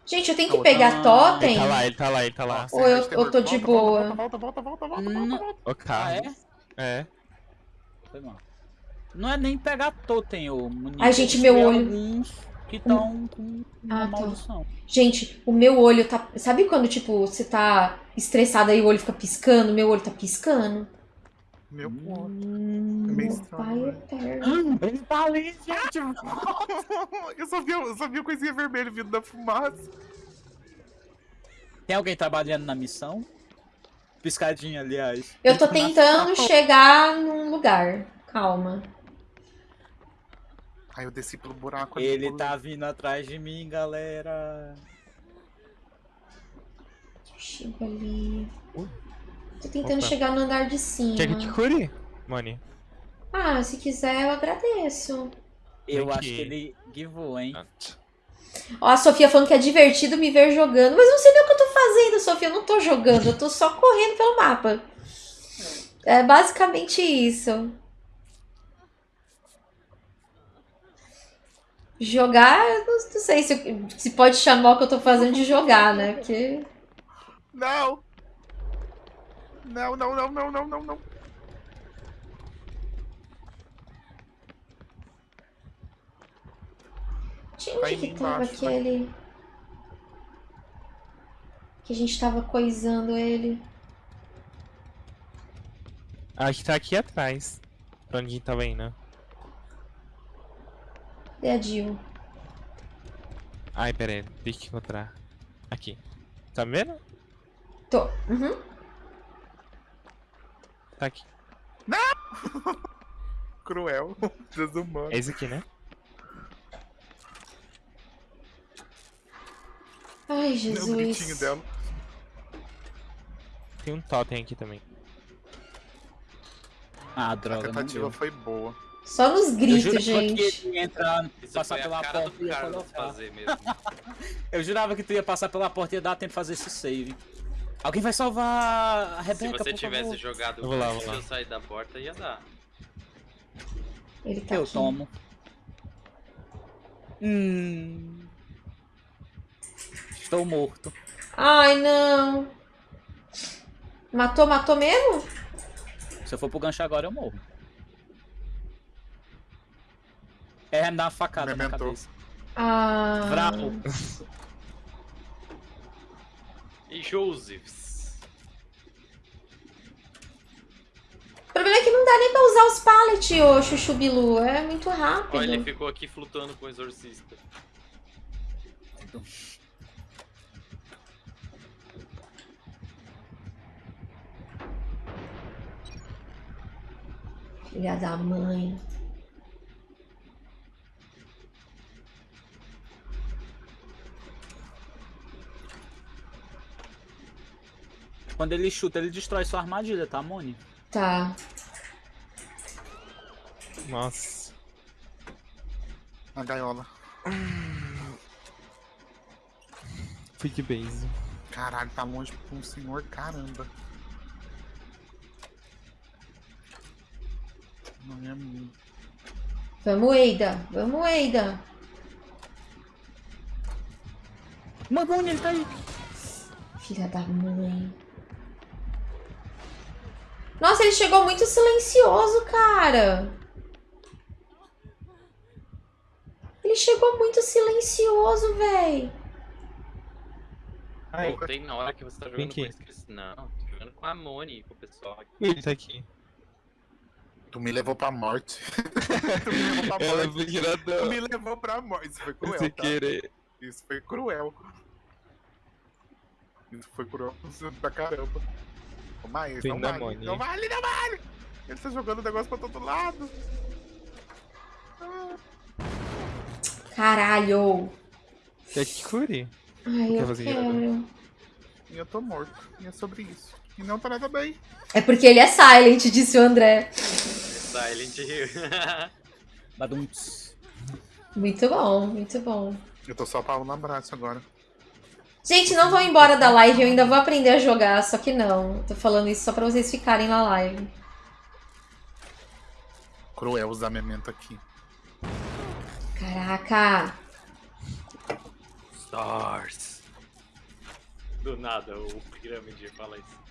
Gente, eu tenho que pegar ah, totem? Ele tá lá, ele tá lá, ele tá lá. Ou eu- eu tô de volta, boa? Volta, volta, volta, volta, volta, volta, volta. O Ah, carro. é? É. Foi mal. Não é nem pegar totem, ô Monique. Ai, gente, é meu olho. alguns que estão com uma Ah, tá. maldição. Gente, o meu olho tá. Sabe quando, tipo, você tá estressado e o olho fica piscando? Meu olho tá piscando. Meu. É Hum, meio meu estranho, pai né? eterno. Ele tá ali, gente. eu, só vi, eu só vi a coisinha vermelha vindo da fumaça. Tem alguém trabalhando na missão? Piscadinha, aliás. Eu tô tentando chegar num lugar. Calma. Aí eu desci pelo buraco ali. Ele tá vindo atrás de mim, galera. Chega ali. Uh. Tô tentando Opa. chegar no andar de cima. Quer que eu te cure, Moni? Ah, se quiser, eu agradeço. Eu acho que ele givou, hein? Ó, a Sofia falando que é divertido me ver jogando. Mas não sei nem o que eu tô fazendo, Sofia. Eu não tô jogando, eu tô só correndo pelo mapa. É basicamente isso. Jogar, não, não sei se, se pode chamar o que eu tô fazendo de jogar, né? Porque. Não! Não, não, não, não, não, não, não. De onde que tava embaixo, vai. aquele. Que a gente tava coisando ele. Acho que tá aqui atrás. Pra onde a gente tava indo. Cadê a Jill? Ai, pera aí. Deixa eu encontrar. Aqui. Tá vendo? Tô. Uhum. Tá aqui. Cruel. Desumano. É esse aqui, né? Ai, O gritinho Jesus. dela. Tem um totem aqui também. Ah, A droga, não tentativa deu. foi boa. Só nos gritos, gente. que ele ia entrar, Isso passar foi pela a cara porta do e ia Carlos colocar. fazer mesmo. Eu jurava que tu ia passar pela porta e ia dar tempo de fazer esse save. Alguém vai salvar a Se Rebeca, você por tivesse favor. jogado Eu vou lá, vou lá. eu sair da porta, ia dar. Ele tá Eu aqui. tomo. Hum. Estou morto. Ai, não. Matou, matou mesmo? Se eu for pro gancho agora, eu morro. É, uma facada na Mementou. cabeça. Ah. Bravo. E Josephs. O problema é que não dá nem pra usar os pallets, ô Chuchu Bilu. É muito rápido. Olha, ele ficou aqui flutuando com o exorcista. Filha da mãe. Quando ele chuta, ele destrói sua armadilha, tá, Moni? Tá. Nossa. Na gaiola. Fui de base. Caralho, tá longe pra um senhor, caramba. Não é mim. Vamos, Eida. Vamos, Eida. Mano, Moni, ele tá aí. Filha da mãe. Nossa, ele chegou muito silencioso, cara. Ele chegou muito silencioso, véi. Ai, Voltei na hora que você tá jogando com esse Não, tô jogando com a Moni, com o pessoal aqui. ele tá aqui. Tu me levou pra morte. tu me levou pra Ela morte. Tu me levou pra morte. Isso foi cruel, Sem tá? querer. Isso foi cruel. Isso foi cruel pra caramba. Ô, Maís, não vale. Não vale, não vale. Ele tá jogando o negócio pra todo lado. Caralho. Quer que cure? Ai, Quer eu quero. E eu tô morto. E é sobre isso. E não tá nada bem. É porque ele é silent, disse o André. Silent Hill. Badumts. Muito bom, muito bom. Eu tô só pau no abraço agora. Gente, não vão embora da live, eu ainda vou aprender a jogar, só que não. Tô falando isso só pra vocês ficarem na live. Cruel usar memento aqui. Caraca. Stars. Do nada, o Pirâmide fala isso.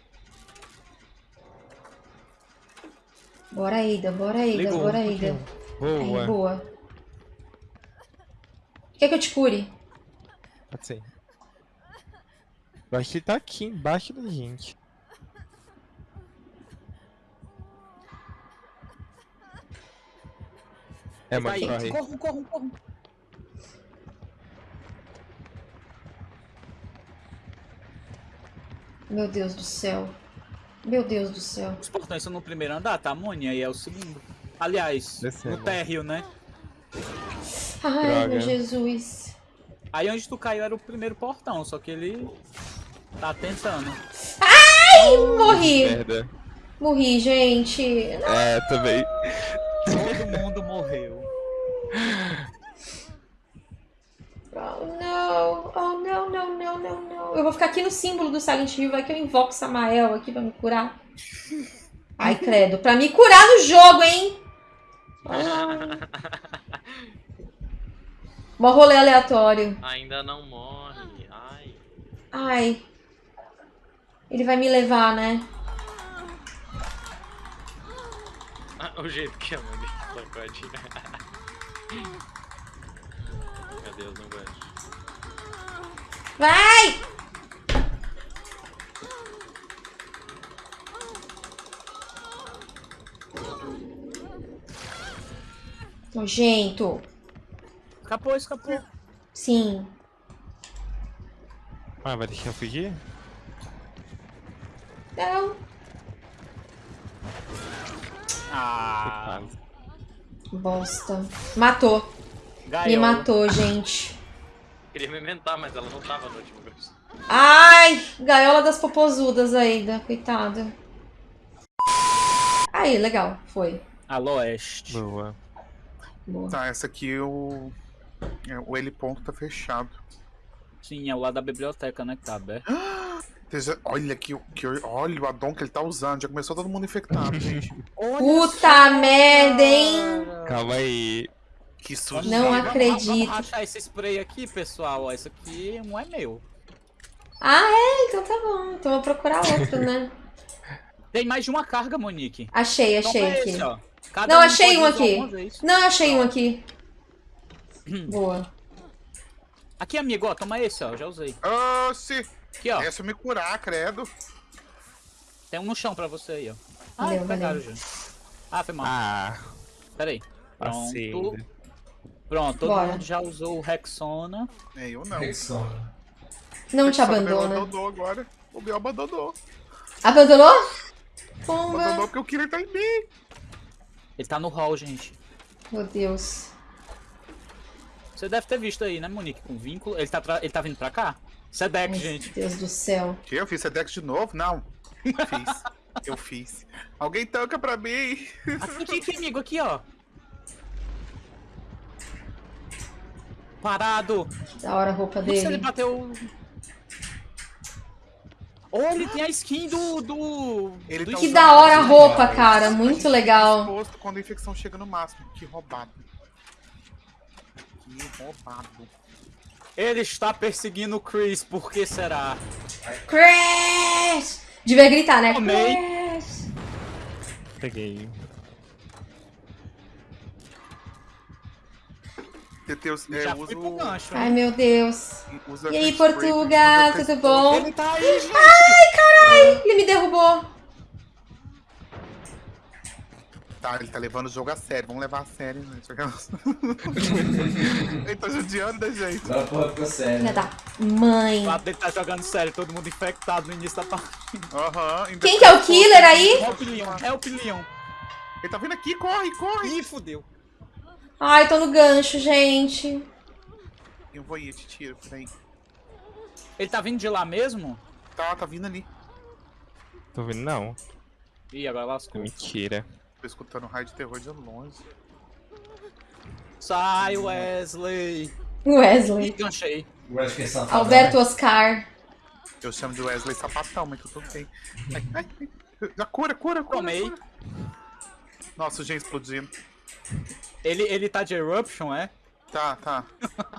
Bora, Ida, bora, Ida, Ligou, bora, Ida. Aí, Boa. boa. Quer que eu te cure? Pode ser. Eu acho que ele tá aqui embaixo da gente. É, Tá aí. corre. Corre, corre, corre. Meu Deus do céu. Meu Deus do céu. Os portões são no primeiro andar, tá, Moni? Aí é o segundo. Aliás, Descendo. no térreo, né? Ai, Droga. meu Jesus. Aí onde tu caiu era o primeiro portão, só que ele tá tentando. Morri. Merda. Morri, gente. É, também. Todo mundo morreu. Oh, não. Oh, não, não, não, não, não. Eu vou ficar aqui no símbolo do Silent Hill. Vai que eu invoco Samael aqui pra me curar. Ai, credo. Pra me curar no jogo, hein? Ai. Mó rolê aleatório. Ainda não morre. Ai. Ai. Ele vai me levar, né? Ah, o jeito que a Moni sacode. Meu Deus, não gosto. Vai! Nojento. Escapou, escapou. Sim. Ah, vai deixar eu fugir? Não. Ah. Bosta. Matou. Me gaiola. matou, gente. Queria me inventar, mas ela não tava no último vídeo. Ai! Gaiola das popozudas ainda. Coitada. Aí, legal. Foi. Alô, Oeste. Boa. Boa. Tá, essa aqui o. é, O L ponto tá fechado. Sim, é o lado da biblioteca, né, que tá aberto. Olha que, que olha o Adon que ele tá usando. Já começou todo mundo infectado, gente. Puta merda, hein? Calma aí. Que sujo. Não Vamos- acredito. Vamos rachar esse spray aqui, pessoal. Ó, Esse aqui não é meu. Ah, é? Então tá bom. Então vou procurar outro, né? Tem mais de uma carga, Monique. Achei, Toma achei aqui. esse, Não, um achei um aqui. Não, eu achei um aqui. Boa. Aqui, amigo, ó. Toma esse, ó. Já usei. Oxi! Aqui, ó. Essa eu me curar, credo. Tem um no chão pra você aí, ó. Ah, Valeu, pegaram valeu. já. Ah, foi mal. Ah, Pera aí. passei. Pronto. Todo Bora. mundo já usou o Rexona. É, eu não. Não te abandona. abandonou agora. O Biel abandonou. Abandonou? Pomba. Abandonou porque o Killer tá em mim. Ele tá no hall, gente. Meu Deus. Você deve ter visto aí, né, Monique? Com vínculo. Ele tá, tra- ele tá vindo pra cá? Sedex, Ai, gente. Deus do céu. Que eu fiz Sedex de novo? Não. Fiz. eu fiz. Alguém tanca pra mim. Aqui, aqui, aqui, amigo, aqui, ó. Parado. Da hora a roupa sei se ele dele. bateu. Olha, ele tem a skin do. do... Ele do tá Que da hora a roupa, cara. Muito gente legal. quando a infecção chega no máximo. Que roubado. Que roubado. Ele está perseguindo o Chris, por que será? Crash! Devia gritar, né? Tomei. Crash! Peguei. Teteus, é, Já fui pro o- gancho. Ai, meu Deus. usa E aí, spray, Portuga, tudo bom? Ele tá aí, gente! Ele me derrubou. Tá, ele tá levando o jogo a sério. Vamos levar a sério, né? ele tá judiando da gente. Agora a porra ficou séria. Filha da mãe. O lado dele tá jogando sério, todo mundo infectado no início da partida. Aham. Quem que é o killer aí? Help Leon, help Leon. Ele tá vindo aqui, corre, corre. Ih, fudeu. Ai, tô no gancho, gente. Eu vou ir, eu te tiro, peraí. Ele tá vindo de lá mesmo? Tá, tá vindo ali. Tô vendo não. Ih, agora lascou. Mentira. Tô escutando raio de terror de longe. Sai, Wesley. Ih, Wesley. ganchei. Eu acho que é safado. Alberto Oscar. Eu chamo de Wesley Sapatão, mas tudo bem. Ai, ai, ai. Já cura, cura, cura. Tomei. cura. Nossa, o gen explodindo. Ele, ele tá de Eruption, é? Tá, tá.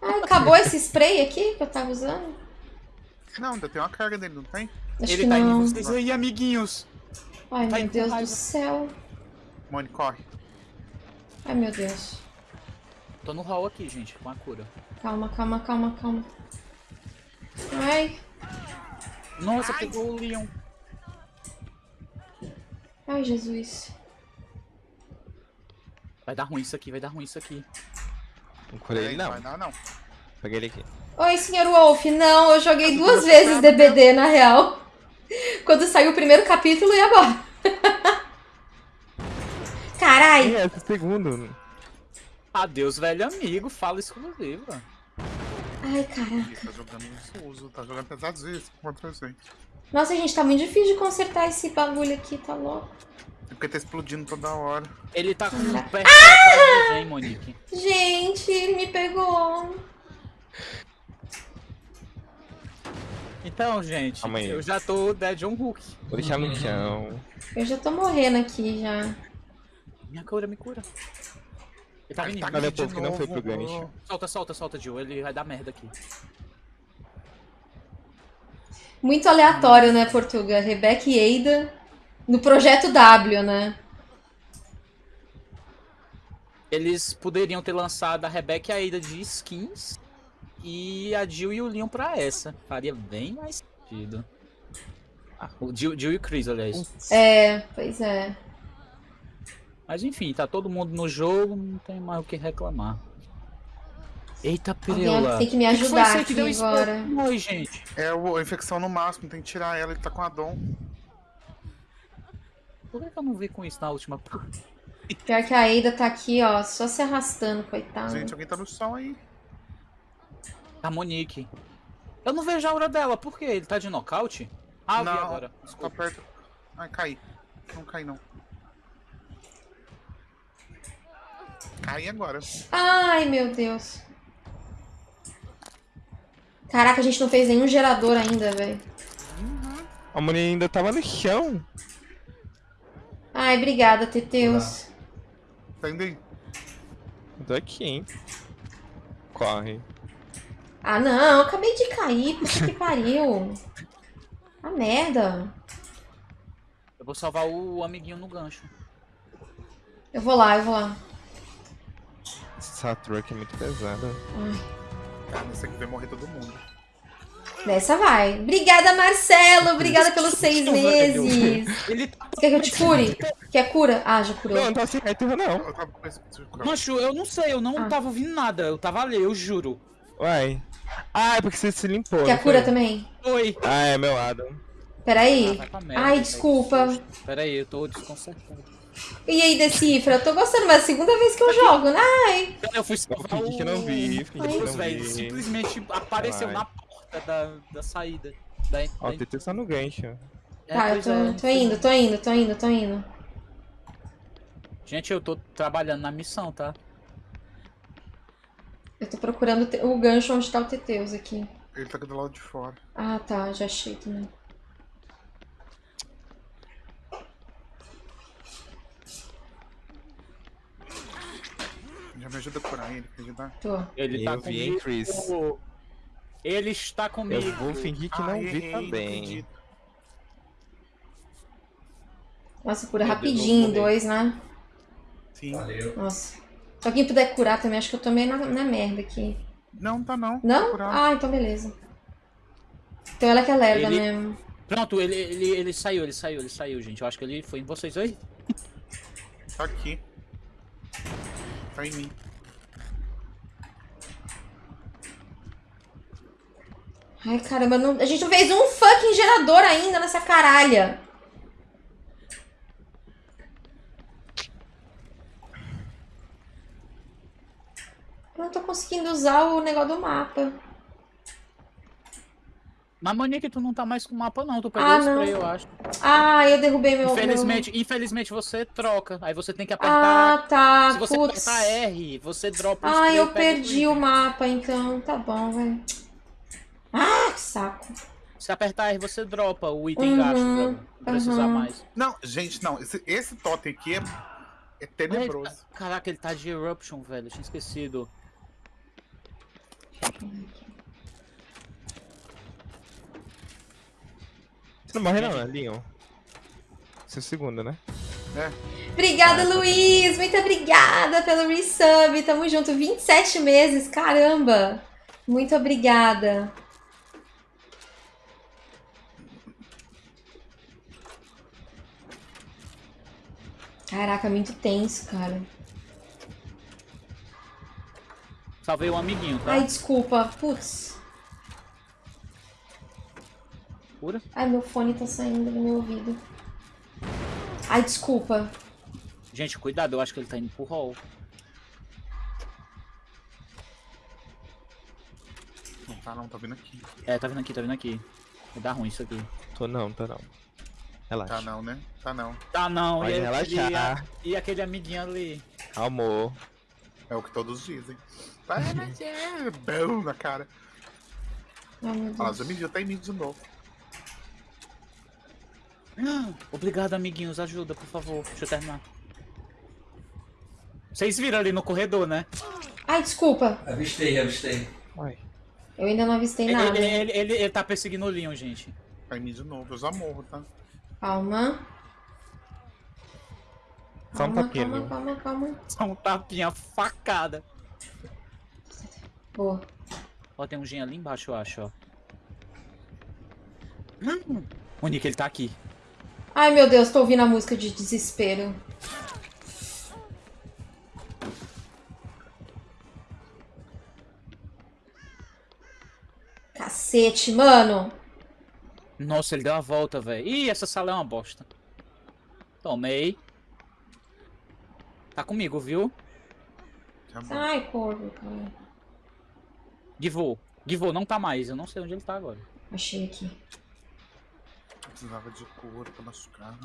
Ah, acabou esse spray aqui que eu tava usando? Não, ainda tem uma carga dele, não tem? Acho ele que tá não. indo vocês aí, amiguinhos. Ai, tá meu Deus do raiva. céu. Mone, corre. Ai, meu Deus. Tô no hall aqui, gente, com a cura. Calma, calma, calma, calma. Ai, Nossa, pegou o Leon. ai, Jesus. Vai dar ruim isso aqui, vai dar ruim isso aqui. Não curei ele não. Vai dar, não. Peguei ele aqui. Oi, senhor Wolf. Não, eu joguei duas vezes DBD, na real. Quando saiu o primeiro capítulo e agora? Carai! É, esse segundo. Adeus, velho amigo, fala exclusivo. Ai, cara. Ele tá jogando uso, tá jogando pesadíssimo contra a gente. Nossa, gente, tá muito difícil de consertar esse bagulho aqui, tá louco? É porque tá explodindo toda hora. Ele tá com o pé de vem, Monique. Gente, ele me pegou. Então, gente, aí. eu já tô Dead on Hook. Vou deixar no chão. Eu já tô morrendo aqui já. Minha cura, me cura. Ele tá Ai, vindo. tá de que não foi pro gancho. Solta, solta, solta, Jill. Ele vai dar merda aqui. Muito aleatório, né, Portuga? Rebeca e Eida no projeto W, né? Eles poderiam ter lançado a Rebecca e a Ada de skins e a Jill e o Leon pra essa. Faria bem mais sentido. Ah, o Jill, Jill e o Chris, aliás. É, pois é. Mas enfim, tá todo mundo no jogo, não tem mais o que reclamar. Eita, Pirela. tem que me que ajudar aqui que isso agora. Oi, gente. É o- a infecção no máximo, tem que tirar ela, ele tá com a dom. Por que que eu não vi com isso na última? Pior que a Eida tá aqui, ó, só se arrastando, coitada. Gente, alguém tá no chão aí. A Monique. Eu não vejo a aura dela, por quê? Ele tá de nocaute? Ah, eu vi não, agora. tá Desculpa. perto. Ai, caí. Não cai não. Cai agora. Ai, meu Deus. Caraca, a gente não fez nenhum gerador ainda, velho. A mulher ainda tava no chão. Ai, obrigada, Teteus. Tá indo aí. Tô aqui, hein? Corre. Ah, não, eu acabei de cair, puta que pariu. A merda. Eu vou salvar o amiguinho no gancho. Eu vou lá, eu vou lá. Essa truck é muito pesada. Cara, nesse aqui vai morrer todo mundo. Dessa vai. Obrigada, Marcelo. Obrigada pelos seis meses. Ele tá. Você quer que eu te cure? Quer cura? Ah, já curou. Não, não tá sem retorno, não. Esse- Mancho, eu não sei, eu não Ah. tava ouvindo nada. Eu tava ali, eu juro. Uai. Ah, é porque você se limpou. Quer cura foi? também? Oi. Ah, é meu lado. Peraí. Ah, merda, Ai, velho. desculpa. Pera aí, eu tô desconcertado. E aí, Decifra? Eu tô gostando, mas é a segunda vez que eu jogo, né? Ai. Eu fui Eu salvar fingi que o... não vi, fingi que não velho, vi. simplesmente apareceu Vai. na porta da, da saída. Da, Ó, da- o TT só no gancho. É, Tá, eu tô, é. tô indo, tô indo, tô indo, tô indo. Gente, eu tô trabalhando na missão, tá? Eu tô procurando o gancho onde tá o Teteus aqui. Ele tá do lado de fora. Ah, tá, já achei também. Já me ajuda a curar ele, quer ajudar? Tô. Ele Eu tá vi, hein, comigo. Chris? Ele está comigo. Eu vou fingir que não Ai, vi também. Nossa, cura rapidinho, dois, né? Sim. Nossa. Se alguém puder curar também, acho que eu tô meio na, na merda aqui. Não, tá não. Não? Ah, então beleza. Então ela que é lerda Ele- mesmo. Pronto, ele, ele, ele saiu, ele saiu, ele saiu, gente. Eu acho que ele foi em vocês aí. Tá aqui. Tá em mim. Ai, caramba, não- a gente não fez um fucking gerador ainda nessa caralha. Eu não tô conseguindo usar o negócio do mapa. Mas Monique, tu não tá mais com o mapa, não. Tu pegou Ah, o spray, eu acho. Ah, eu derrubei meu. Infelizmente, infelizmente você troca. Aí você tem que meu... apertar. Ah, tá. Se você Putz. apertar R, você dropa o Ah, spray eu e pega perdi o item. mapa, então. Tá bom, velho. Ah, que saco. Se apertar R, você dropa o item Uhum, gasto pra não precisar uhum. mais. Não, gente, não. Esse, esse totem aqui é, é tenebroso. Ai, Caraca, ele tá de Eruption, velho. Eu tinha esquecido. Você não morre não, né, Leon? Seu segundo, né? Obrigada, Ah, tá. Luiz. Muito obrigada pelo resub. Tamo junto. 27 meses. Caramba. Muito obrigada. Caraca, muito tenso, cara. Salvei um amiguinho, tá? Ai, desculpa. Putz. Cura. Ai, meu fone tá saindo do meu ouvido. Ai, desculpa. Gente, cuidado, eu acho que ele tá indo pro hall. Não tá não, tá vindo aqui. É, tá vindo aqui, tá vindo aqui. Vai dar ruim isso aqui. Tô não, tô não. Relaxa. Tá não, né? Tá não. Tá não, Pode e, relaxar. aquele, e aquele amiguinho ali. Amor. É o que todos dizem. Vai, mas é bom na cara. Olha me viu, tá em mim de novo. Ah, Obrigado, amiguinhos, ajuda, por favor. Deixa eu terminar. Vocês viram ali no corredor, né? Ai, desculpa. Avistei, avistei. Uai. Eu ainda não avistei Ele, nada. ele, ele, ele- ele tá perseguindo o Leon, gente. Tá em mim de novo, eu já morro, tá? Calma. Só um Calma, tapinha, calma, calma, calma. Só um tapinha facada. Boa. Ó, tem um gen ali embaixo, eu acho, ó. Hum, o Nick, ele tá aqui. Ai, meu Deus, tô ouvindo a música de desespero. Cacete, mano. Nossa, ele deu a volta, velho. Ih, essa sala é uma bosta. Tomei. Tá comigo, viu? Já morro. Ai, corvo, cara. Givô. Givô não tá mais. Eu não sei onde ele tá agora. Achei aqui. Eu precisava de cura pra machucar.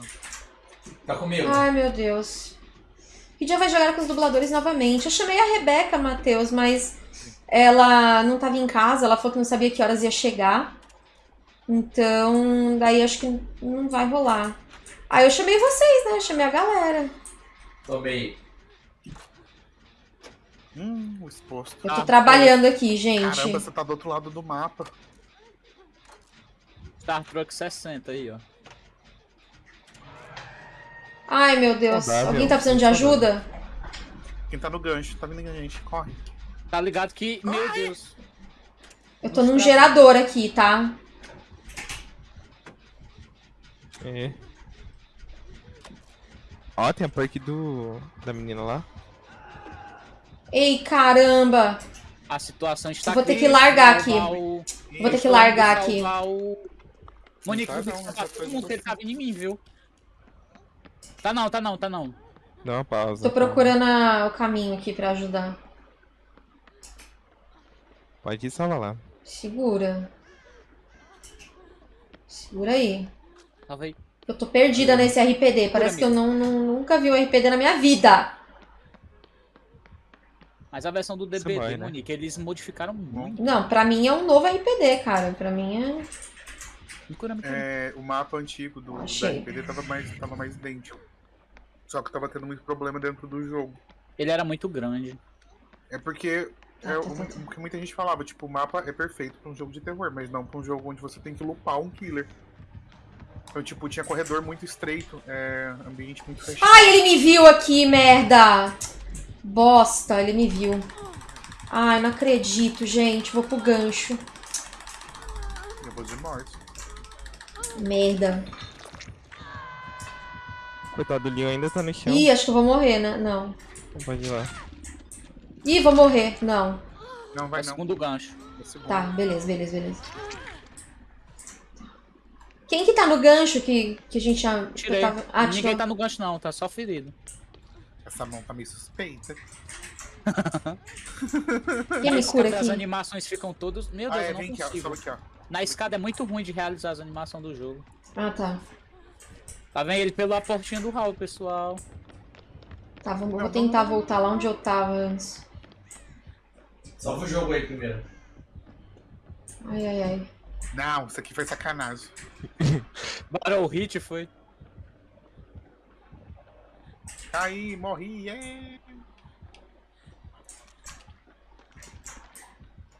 Tá comigo. Ai, meu Deus. Que dia vai jogar com os dubladores novamente? Eu chamei a Rebeca, Matheus, mas ela não tava em casa, ela falou que não sabia que horas ia chegar. Então, daí acho que não vai rolar. Aí eu chamei vocês, né? Eu chamei a galera. Tomei. Hum, o exposto. Eu tô Ah, trabalhando aqui, gente. Caramba, você tá do outro lado do mapa. Star Truck 60 aí, ó. Ai, meu Deus. Saudável. Alguém tá precisando de ajuda? Quem tá no gancho, tá vindo a gente, corre. Tá ligado que. Meu Deus. Eu tô num gerador aqui, tá? É. Ó, tem a perk do. da menina lá. Ei, caramba. A situação está Eu vou ter que largar aqui. o- Vou ter que largar aqui. o- Monique, tá não, salvar essa todo mundo ele tá vindo em mim, viu? Tá não, tá não, tá não. Dá uma pausa. Tô procurando a- o caminho aqui pra ajudar. Pode ir salvar lá. Segura. Segura aí. Salva aí. Eu tô perdida nesse RPD. Parece que eu não, não- nunca vi um RPD na minha vida. Mas a versão do DBD, vai, né? Monique, eles modificaram muito. Não, pra mim é um novo RPD, cara. Pra mim é. É, o mapa antigo do, do. RPD tava mais, tava mais idêntico. Só que tava tendo muito problema dentro do jogo. Ele era muito grande. É porque é o, tá, tá, o que muita gente falava, tipo, o mapa é perfeito pra um jogo de terror, mas não pra um jogo onde você tem que lupar um killer. Então, tipo, tinha corredor muito estreito, é, ambiente muito fechado. Ai, ele me viu aqui, merda! Bosta, ele me viu. Ai, não acredito, gente. Vou pro gancho. Eu vou de morte. Merda. Coitado do Leon ainda tá no chão. Ih, acho que eu vou morrer, né? Não. Pode ir lá. Ih, vou morrer. Não. Não, É vai o não. segundo gancho. É segundo. Tá, beleza, beleza, beleza. Quem que tá no gancho que, que a gente já. Tirei. tava- Ah, Ninguém tirou. tá no gancho não, tá só ferido. Essa mão tá meio suspeita. Quem me cura As aqui? animações ficam todas. Meu Ah, Deus, é, eu não vem aqui, ó. consigo. Aqui, ó. Na escada é muito ruim de realizar as animações do jogo. Ah, tá. Tá vendo ele pela portinha do hall, pessoal. Tá, vou, vou tentar voltar lá onde eu tava antes. Salva o jogo aí primeiro. Ai, ai, ai. Não, isso aqui foi sacanagem. Barou o hit foi. Caí, morri, é.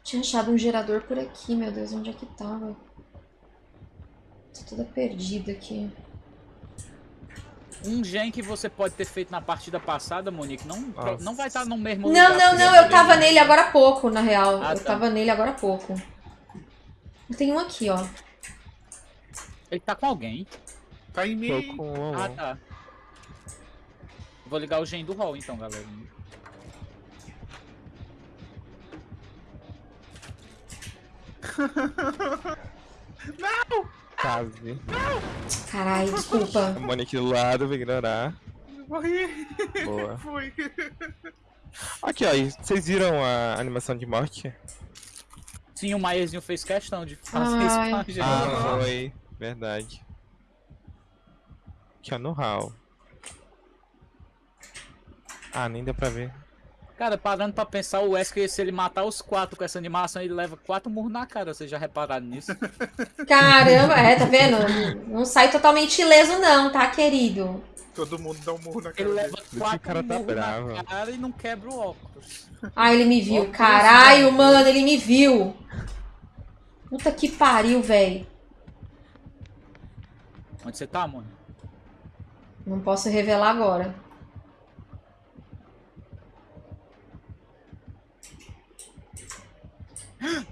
Tinha achado um gerador por aqui, meu Deus, onde é que tava? Tô toda perdida aqui. Um gen que você pode ter feito na partida passada, Monique, não, não vai estar no mesmo Não, lugar. não, não, eu tava nele agora há pouco, na real. Ah, eu tá. tava nele agora há pouco. Tem um aqui, ó. Ele tá com alguém. Tá em Tô mim. com um. Ah, tá. Vou ligar o gen do hall então, galera. Quase. Caralho, desculpa. A Monique do lado, vai ignorar. Morri. Boa. Fui. Aqui, ó. Vocês viram a animação de morte? Sim, o Maierzinho fez questão de fazer isso com a gente. Ah, foi. Verdade. Aqui, ó, no hall. Ah, nem deu pra ver. Cara, parando pra pensar, o Wesker, se ele matar os quatro com essa animação, ele leva quatro murros na cara. Vocês já repararam nisso? Caramba, é, tá vendo? Não sai totalmente ileso, não, tá, querido? Todo mundo dá um murro na cara Ele dele. leva Esse quatro cara tá bravo. na cara e não quebra o óculos. Ah, ele me viu. Óculos, Caralho, né? mano, ele me viu. Puta que pariu, velho. Onde você tá, mano? Não posso revelar agora.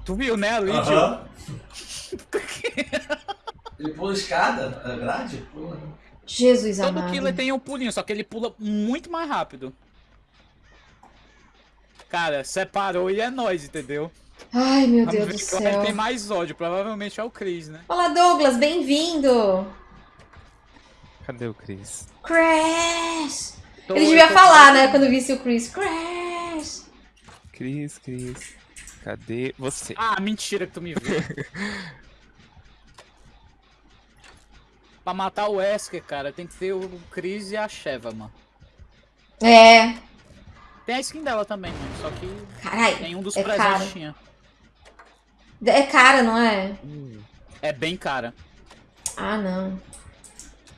Tu viu, né, ali, tio? Aham. Ele pula a escada, a grade? Pula. Jesus Todo amado. killer tem um pulinho, só que ele pula muito mais rápido. Cara, separou e é nós, entendeu? Ai, meu Vamos Deus do ele céu. tem mais ódio. Provavelmente é o Chris, né? Olá, Douglas, bem-vindo. Cadê o Chris? Crash. Tô- Ele devia falar, né, quando visse o Chris. Crash. Cris, Cris. Cadê você? Ah, mentira que tu me viu. pra matar o Wesker, cara, tem que ter o Chris e a Sheva, mano. É. Tem a skin dela também, mano. Só que Caralho. nenhum dos É presentes tinha. É cara, não é? Hum, É bem cara. Ah, não.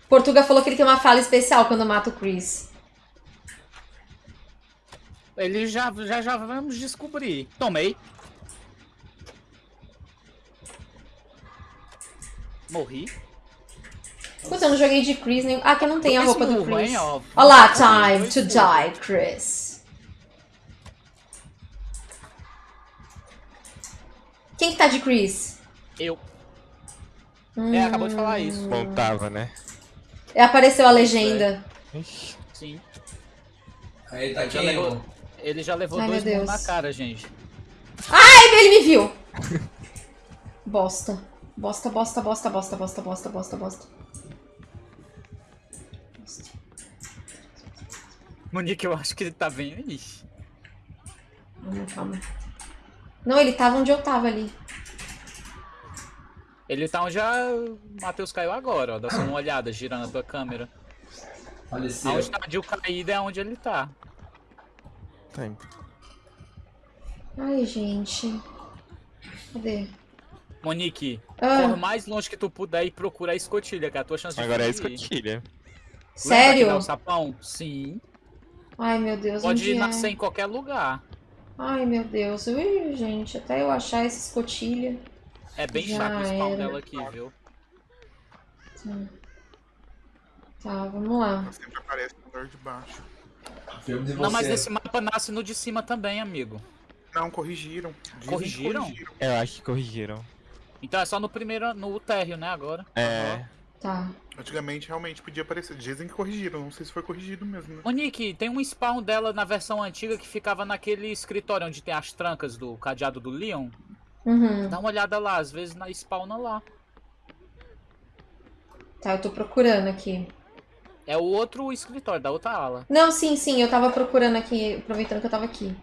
Portuga falou que ele tem uma fala especial quando mata o Chris. Ele já, já, já vamos descobrir. Tomei. Morri. Puta, eu não joguei de Chris nem. Ah, que eu não tenho a roupa do Chris. Olha lá, time to die, Chris. Quem que tá de Chris? Eu. Hum, É, acabou de falar isso. Não tava, né? é, Apareceu a legenda. Sim. Aí tá Já quem, levou-? Ele já levou Ai, dois meu murros na cara, gente. Ai, ele me viu! Bosta, bosta, bosta, bosta, bosta, bosta, bosta, bosta. Bosta. Monique, eu acho que ele tá bem aí. Calma, calma. Não, ele tava onde eu tava ali. Ele tá onde a Matheus caiu agora, ó. Dá só uma olhada, girando a tua câmera. Faleceu. Aonde tá a Jill caída é onde ele tá. Indo. Ai, gente. Cadê? Monique, Ah. corre o mais longe que tu puder e procura a escotilha, que é a tua chance de Agora é fugir. escotilha. Lembra que Sério? dá o sapão? Sim. Ai, meu Deus, Pode onde é? nascer em qualquer lugar. Ai, meu Deus. Ui, gente, até eu achar essa escotilha. É bem Já chato o spawn era. dela aqui, viu? Tá, vamos lá. Sempre aparece no andar de baixo. Não, mas esse mapa nasce no de cima também, amigo. Não, corrigiram. Dizem que Corrigiram? Eu acho que corrigiram. Então é só no primeiro, no térreo, né, agora. É. Tá. Antigamente realmente podia aparecer. Dizem que corrigiram. Não sei se foi corrigido mesmo, né? Monique, tem um spawn dela na versão antiga que ficava naquele escritório onde tem as trancas do cadeado do Leon. Uhum. Dá uma olhada lá, às vezes na spawna lá. Tá, eu tô procurando aqui. É o outro escritório, da outra ala. Não, sim, sim, eu tava procurando aqui, aproveitando que eu tava aqui.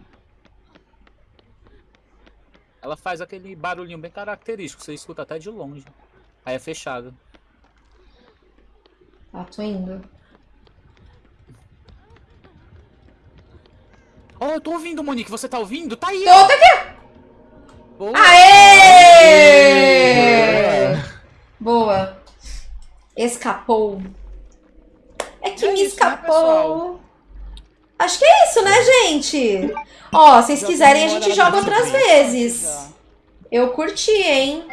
Ela faz aquele barulhinho bem característico, você escuta até de longe. Aí é fechado. Tá, tô indo. Oh, eu tô ouvindo, Monique, você tá ouvindo? Tá aí! Tô, tá aqui! Boa. Aê! Boa. Escapou. É que É me isso, né, escapou. pessoal? Acho que é isso, né, gente? Ó, se vocês quiserem, a gente joga outras vezes. Eu curti, hein?